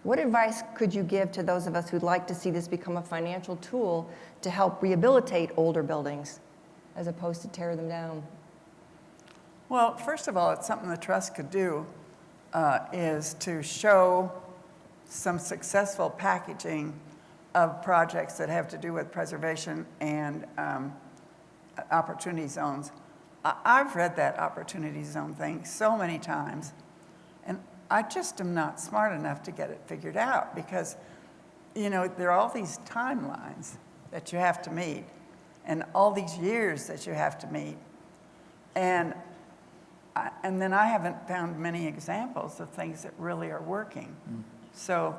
What advice could you give to those of us who'd like to see this become a financial tool to help rehabilitate older buildings as opposed to tear them down? Well, first of all, it's something the trust could do uh, is to show some successful packaging of projects that have to do with preservation and um, opportunity zones. I've read that opportunity zone thing so many times, and I just am not smart enough to get it figured out because, you know, there are all these timelines that you have to meet and all these years that you have to meet. And And then I haven't found many examples of things that really are working. Mm. So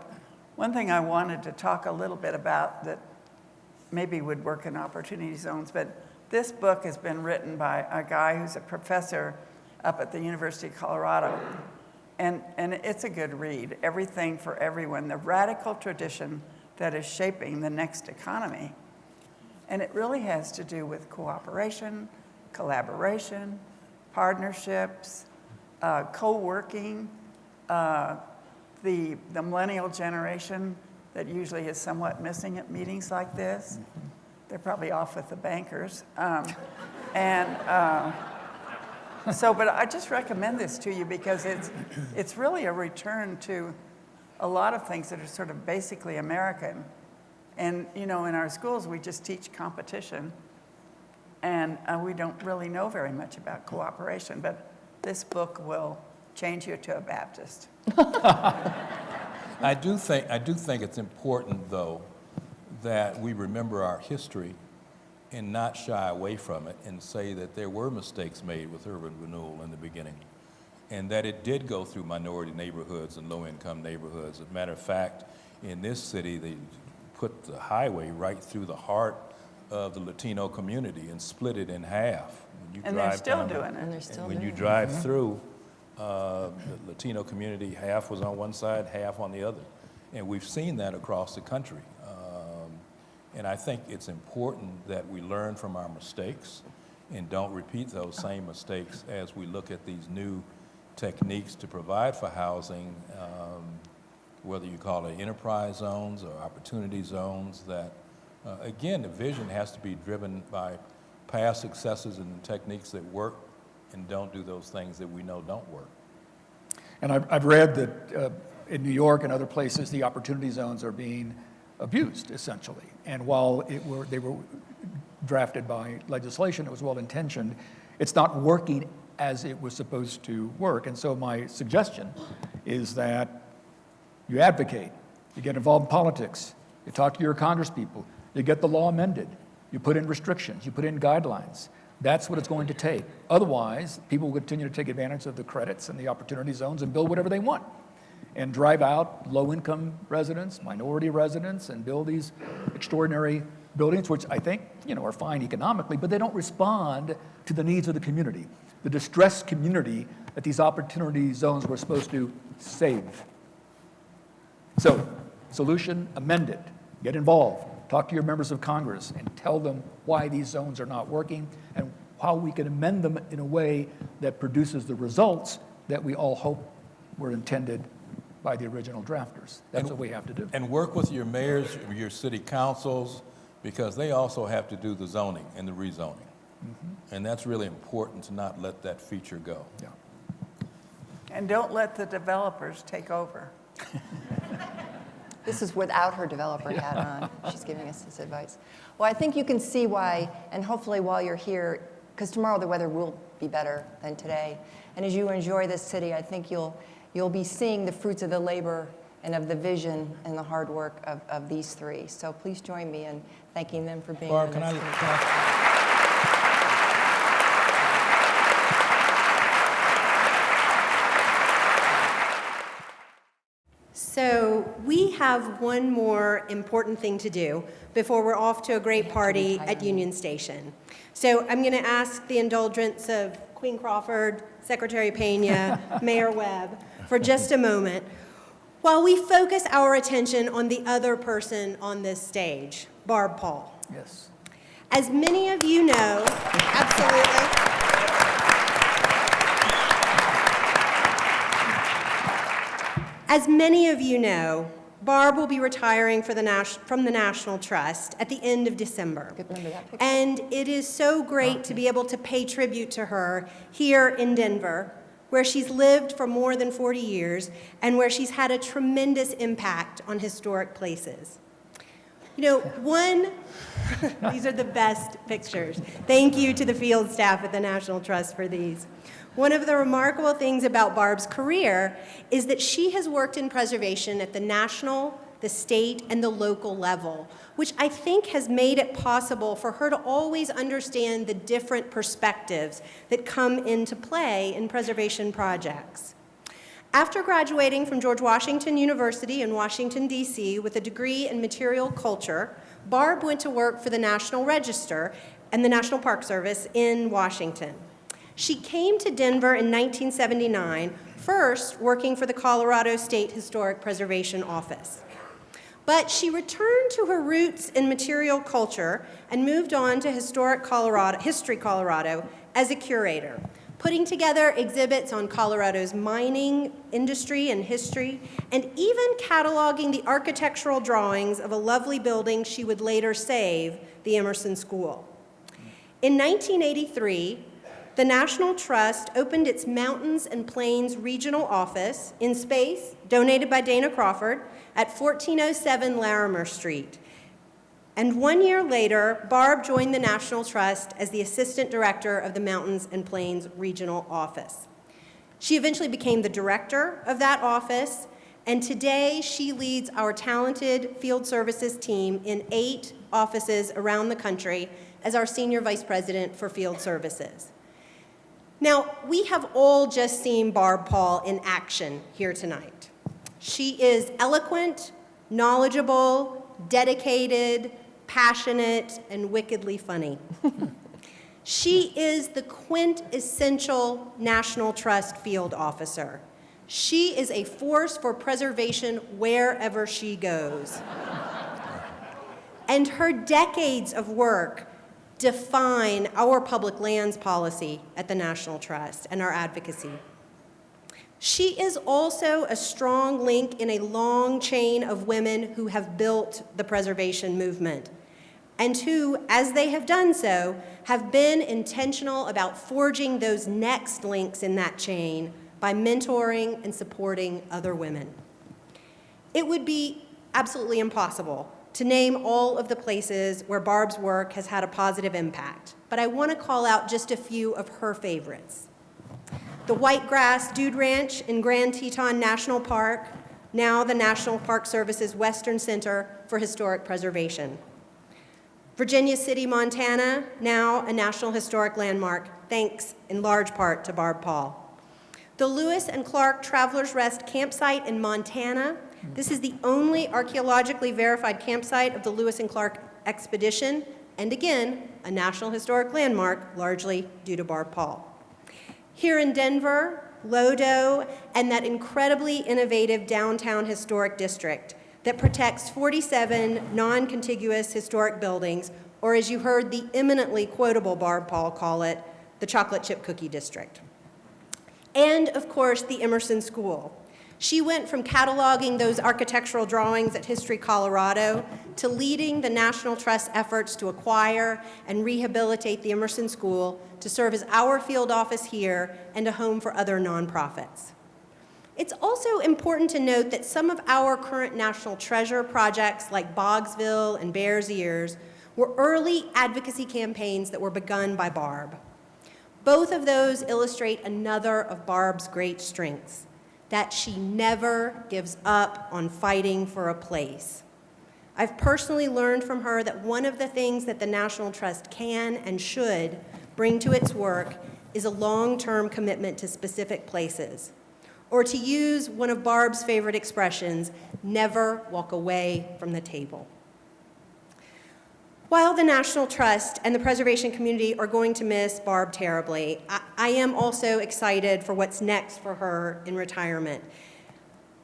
one thing I wanted to talk a little bit about that maybe would work in opportunity zones, but this book has been written by a guy who's a professor up at the University of Colorado. And, and it's a good read, Everything for Everyone, the radical tradition that is shaping the next economy. And it really has to do with cooperation, collaboration, partnerships, uh, co-working, uh, the, the millennial generation that usually is somewhat missing at meetings like this. They're probably off with the bankers. Um, and, uh, So, but I just recommend this to you because it's, it's really a return to a lot of things that are sort of basically American. And, you know, in our schools, we just teach competition. And uh, we don't really know very much about cooperation, but this book will change you to a Baptist. I do think, I do think it's important, though, that we remember our history and not shy away from it and say that there were mistakes made with urban renewal in the beginning and that it did go through minority neighborhoods and low-income neighborhoods. As a matter of fact, in this city, they put the highway right through the heart of the Latino community and split it in half. When you And they're drive still down the- doing it. And they're still and when you doing it. drive through, uh, the Latino community, half was on one side, half on the other. And we've seen that across the country. Um, And I think it's important that we learn from our mistakes and don't repeat those same mistakes as we look at these new techniques to provide for housing, um, whether you call it enterprise zones or opportunity zones, that, uh, again, the vision has to be driven by past successes and techniques that work and don't do those things that we know don't work. And I've, I've read that uh, in New York and other places, the opportunity zones are being abused, essentially. And while it were, they were drafted by legislation, it was well-intentioned, it's not working as it was supposed to work. And so my suggestion is that you advocate, you get involved in politics, you talk to your congresspeople, you get the law amended, you put in restrictions, you put in guidelines. That's what it's going to take. Otherwise, people will continue to take advantage of the credits and the opportunity zones and build whatever they want and drive out low-income residents, minority residents, and build these extraordinary buildings, which I think, you know, are fine economically, but they don't respond to the needs of the community, the distressed community that these opportunity zones were supposed to save. So, solution, amend it, get involved, talk to your members of Congress, and tell them why these zones are not working and how we can amend them in a way that produces the results that we all hope were intended by the original drafters. That's what we have to do. And work with your mayors, your city councils, because they also have to do the zoning and the rezoning. Mm-hmm. And that's really important to not let that feature go. Yeah. And don't let the developers take over. This is without her developer hat on. She's giving us this advice. Well, I think you can see why, and hopefully while you're here, because tomorrow the weather will be better than today. And as you enjoy this city, I think you'll, you'll be seeing the fruits of the labor and of the vision and the hard work of, of these three. So please join me in thanking them for being Barb, on can I, can. I So we have one more important thing to do before we're off to a great party at Union Station. So I'm going to ask the indulgence of Queen Crawford, Secretary Pena, Mayor Webb for just a moment while we focus our attention on the other person on this stage, Barb Paul. Yes. As many of you know, absolutely. As many of you know, Barb will be retiring for the from the National Trust at the end of December. Remember that picture? And it is so great oh. to be able to pay tribute to her here in Denver, where she's lived for more than 40 years and where she's had a tremendous impact on historic places. You know, one, these are the best pictures. Thank you to the field staff at the National Trust for these. One of the remarkable things about Barb's career is that she has worked in preservation at the national, the state, and the local level, which I think has made it possible for her to always understand the different perspectives that come into play in preservation projects. After graduating from George Washington University in Washington, D.C. with a degree in material culture, Barb went to work for the National Register and the National Park Service in Washington. She came to Denver in 1979, first working for the Colorado State Historic Preservation Office. But she returned to her roots in material culture and moved on to Historic Colorado, History Colorado as a curator, putting together exhibits on Colorado's mining industry and history, and even cataloging the architectural drawings of a lovely building she would later save, the Emerson School. In 1983, the National Trust opened its Mountains and Plains Regional Office in space donated by Dana Crawford at 1407 Larimer Street. And one year later, Barb joined the National Trust as the Assistant Director of the Mountains and Plains Regional Office. She eventually became the director of that office, and today she leads our talented field services team in eight offices around the country as our Senior Vice President for Field Services. Now, we have all just seen Barb Paul in action here tonight. She is eloquent, knowledgeable, dedicated, passionate, and wickedly funny. she is the quintessential National Trust field officer. She is a force for preservation wherever she goes. and her decades of work define our public lands policy at the National Trust and our advocacy. She is also a strong link in a long chain of women who have built the preservation movement and who, as they have done so, have been intentional about forging those next links in that chain by mentoring and supporting other women. It would be absolutely impossible to name all of the places where Barb's work has had a positive impact, but I want to call out just a few of her favorites. The Whitegrass Dude Ranch in Grand Teton National Park, now the National Park Service's Western Center for Historic Preservation. Virginia City, Montana, now a National Historic Landmark, thanks in large part to Barb Paul. The Lewis and Clark Travelers Rest campsite in Montana, this is the only archaeologically verified campsite of the Lewis and Clark expedition, and again, a National Historic Landmark, largely due to Barb Paul. Here in Denver, Lodo, and that incredibly innovative downtown historic district that protects 47 non-contiguous historic buildings, or as you heard the eminently quotable Barb Paul call it, the chocolate chip cookie district. And of course, the Emerson School, she went from cataloging those architectural drawings at History Colorado to leading the National Trust efforts to acquire and rehabilitate the Emerson School to serve as our field office here and a home for other nonprofits. It's also important to note that some of our current National Treasure projects like Boggsville and Bears Ears were early advocacy campaigns that were begun by Barb. Both of those illustrate another of Barb's great strengths, that she never gives up on fighting for a place. I've personally learned from her that one of the things that the National Trust can and should bring to its work is a long-term commitment to specific places. Or to use one of Barb's favorite expressions, never walk away from the table. While the National Trust and the preservation community are going to miss Barb terribly, I, I, am also excited for what's next for her in retirement.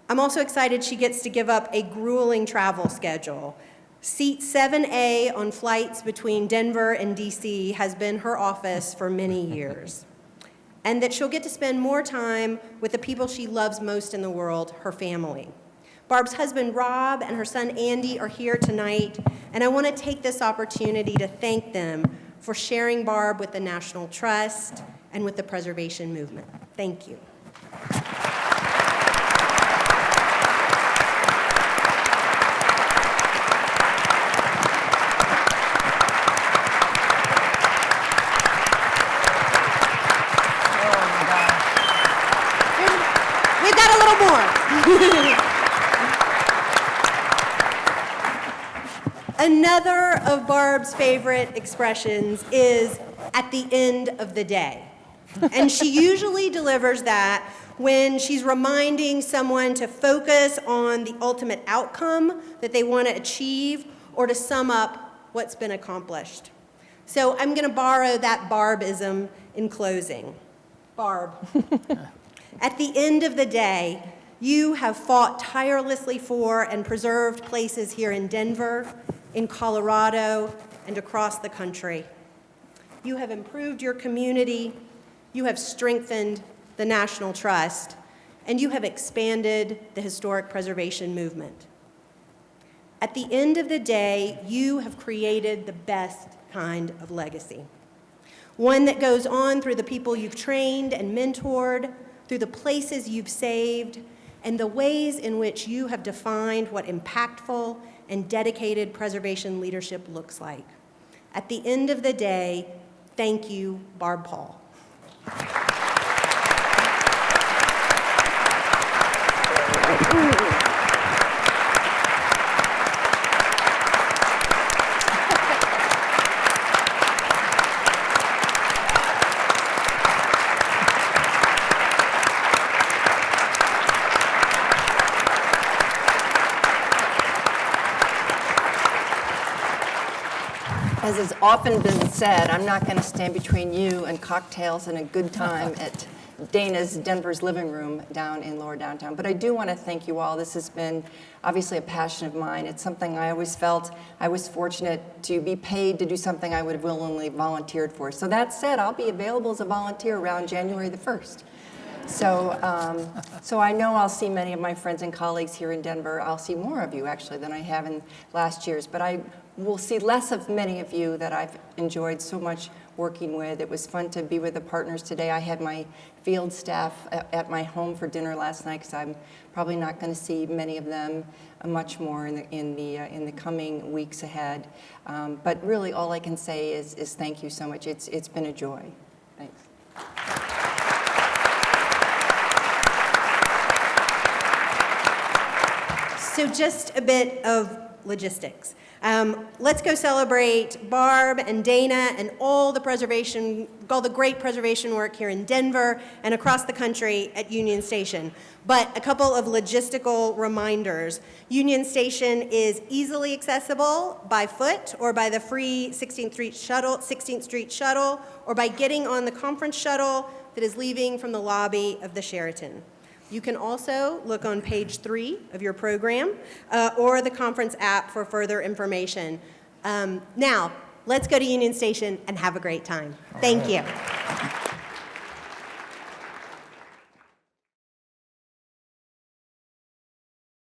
I'm also excited she gets to give up a grueling travel schedule. Seat 7A on flights between Denver and DC has been her office for many years. And that she'll get to spend more time with the people she loves most in the world, her family. Barb's husband, Rob, and her son, Andy, are here tonight, and I want to take this opportunity to thank them for sharing Barb with the National Trust and with the preservation movement. Thank you. Oh, We've got a little more. Another of Barb's favorite expressions is at the end of the day. And she usually delivers that when she's reminding someone to focus on the ultimate outcome that they want to achieve or to sum up what's been accomplished. So I'm going to borrow that Barbism in closing. Barb, at the end of the day, you have fought tirelessly for and preserved places here in Denver, in Colorado, and across the country. You have improved your community, you have strengthened the National Trust, and you have expanded the historic preservation movement. At the end of the day, you have created the best kind of legacy. One that goes on through the people you've trained and mentored, through the places you've saved, and the ways in which you have defined what impactful and dedicated preservation leadership looks like. At the end of the day, thank you, Barb Paul. As has often been said, I'm not going to stand between you and cocktails and a good time at Dana's Denver's living room down in lower downtown. But I do want to thank you all. This has been obviously a passion of mine. It's something I always felt I was fortunate to be paid to do something I would have willingly volunteered for. So that said, I'll be available as a volunteer around January the 1st. So, um, so I know I'll see many of my friends and colleagues here in Denver. I'll see more of you actually than I have in last year's, but I will see less of many of you that I've enjoyed so much working with. It was fun to be with the partners today. I had my field staff at my home for dinner last night because I'm probably not going to see many of them uh, much more in the, in the, uh, in the coming weeks ahead. Um, but really all I can say is, is thank you so much. It's, it's been a joy. Thanks. So just a bit of logistics. Um, let's go celebrate Barb and Dana and all the preservation, all the great preservation work here in Denver and across the country at Union Station. But a couple of logistical reminders. Union Station is easily accessible by foot or by the free 16th Street shuttle, 16th Street shuttle, or by getting on the conference shuttle that is leaving from the lobby of the Sheraton. You can also look on page three of your program uh, or the conference app for further information. Um, now, let's go to Union Station and have a great time. Thank you.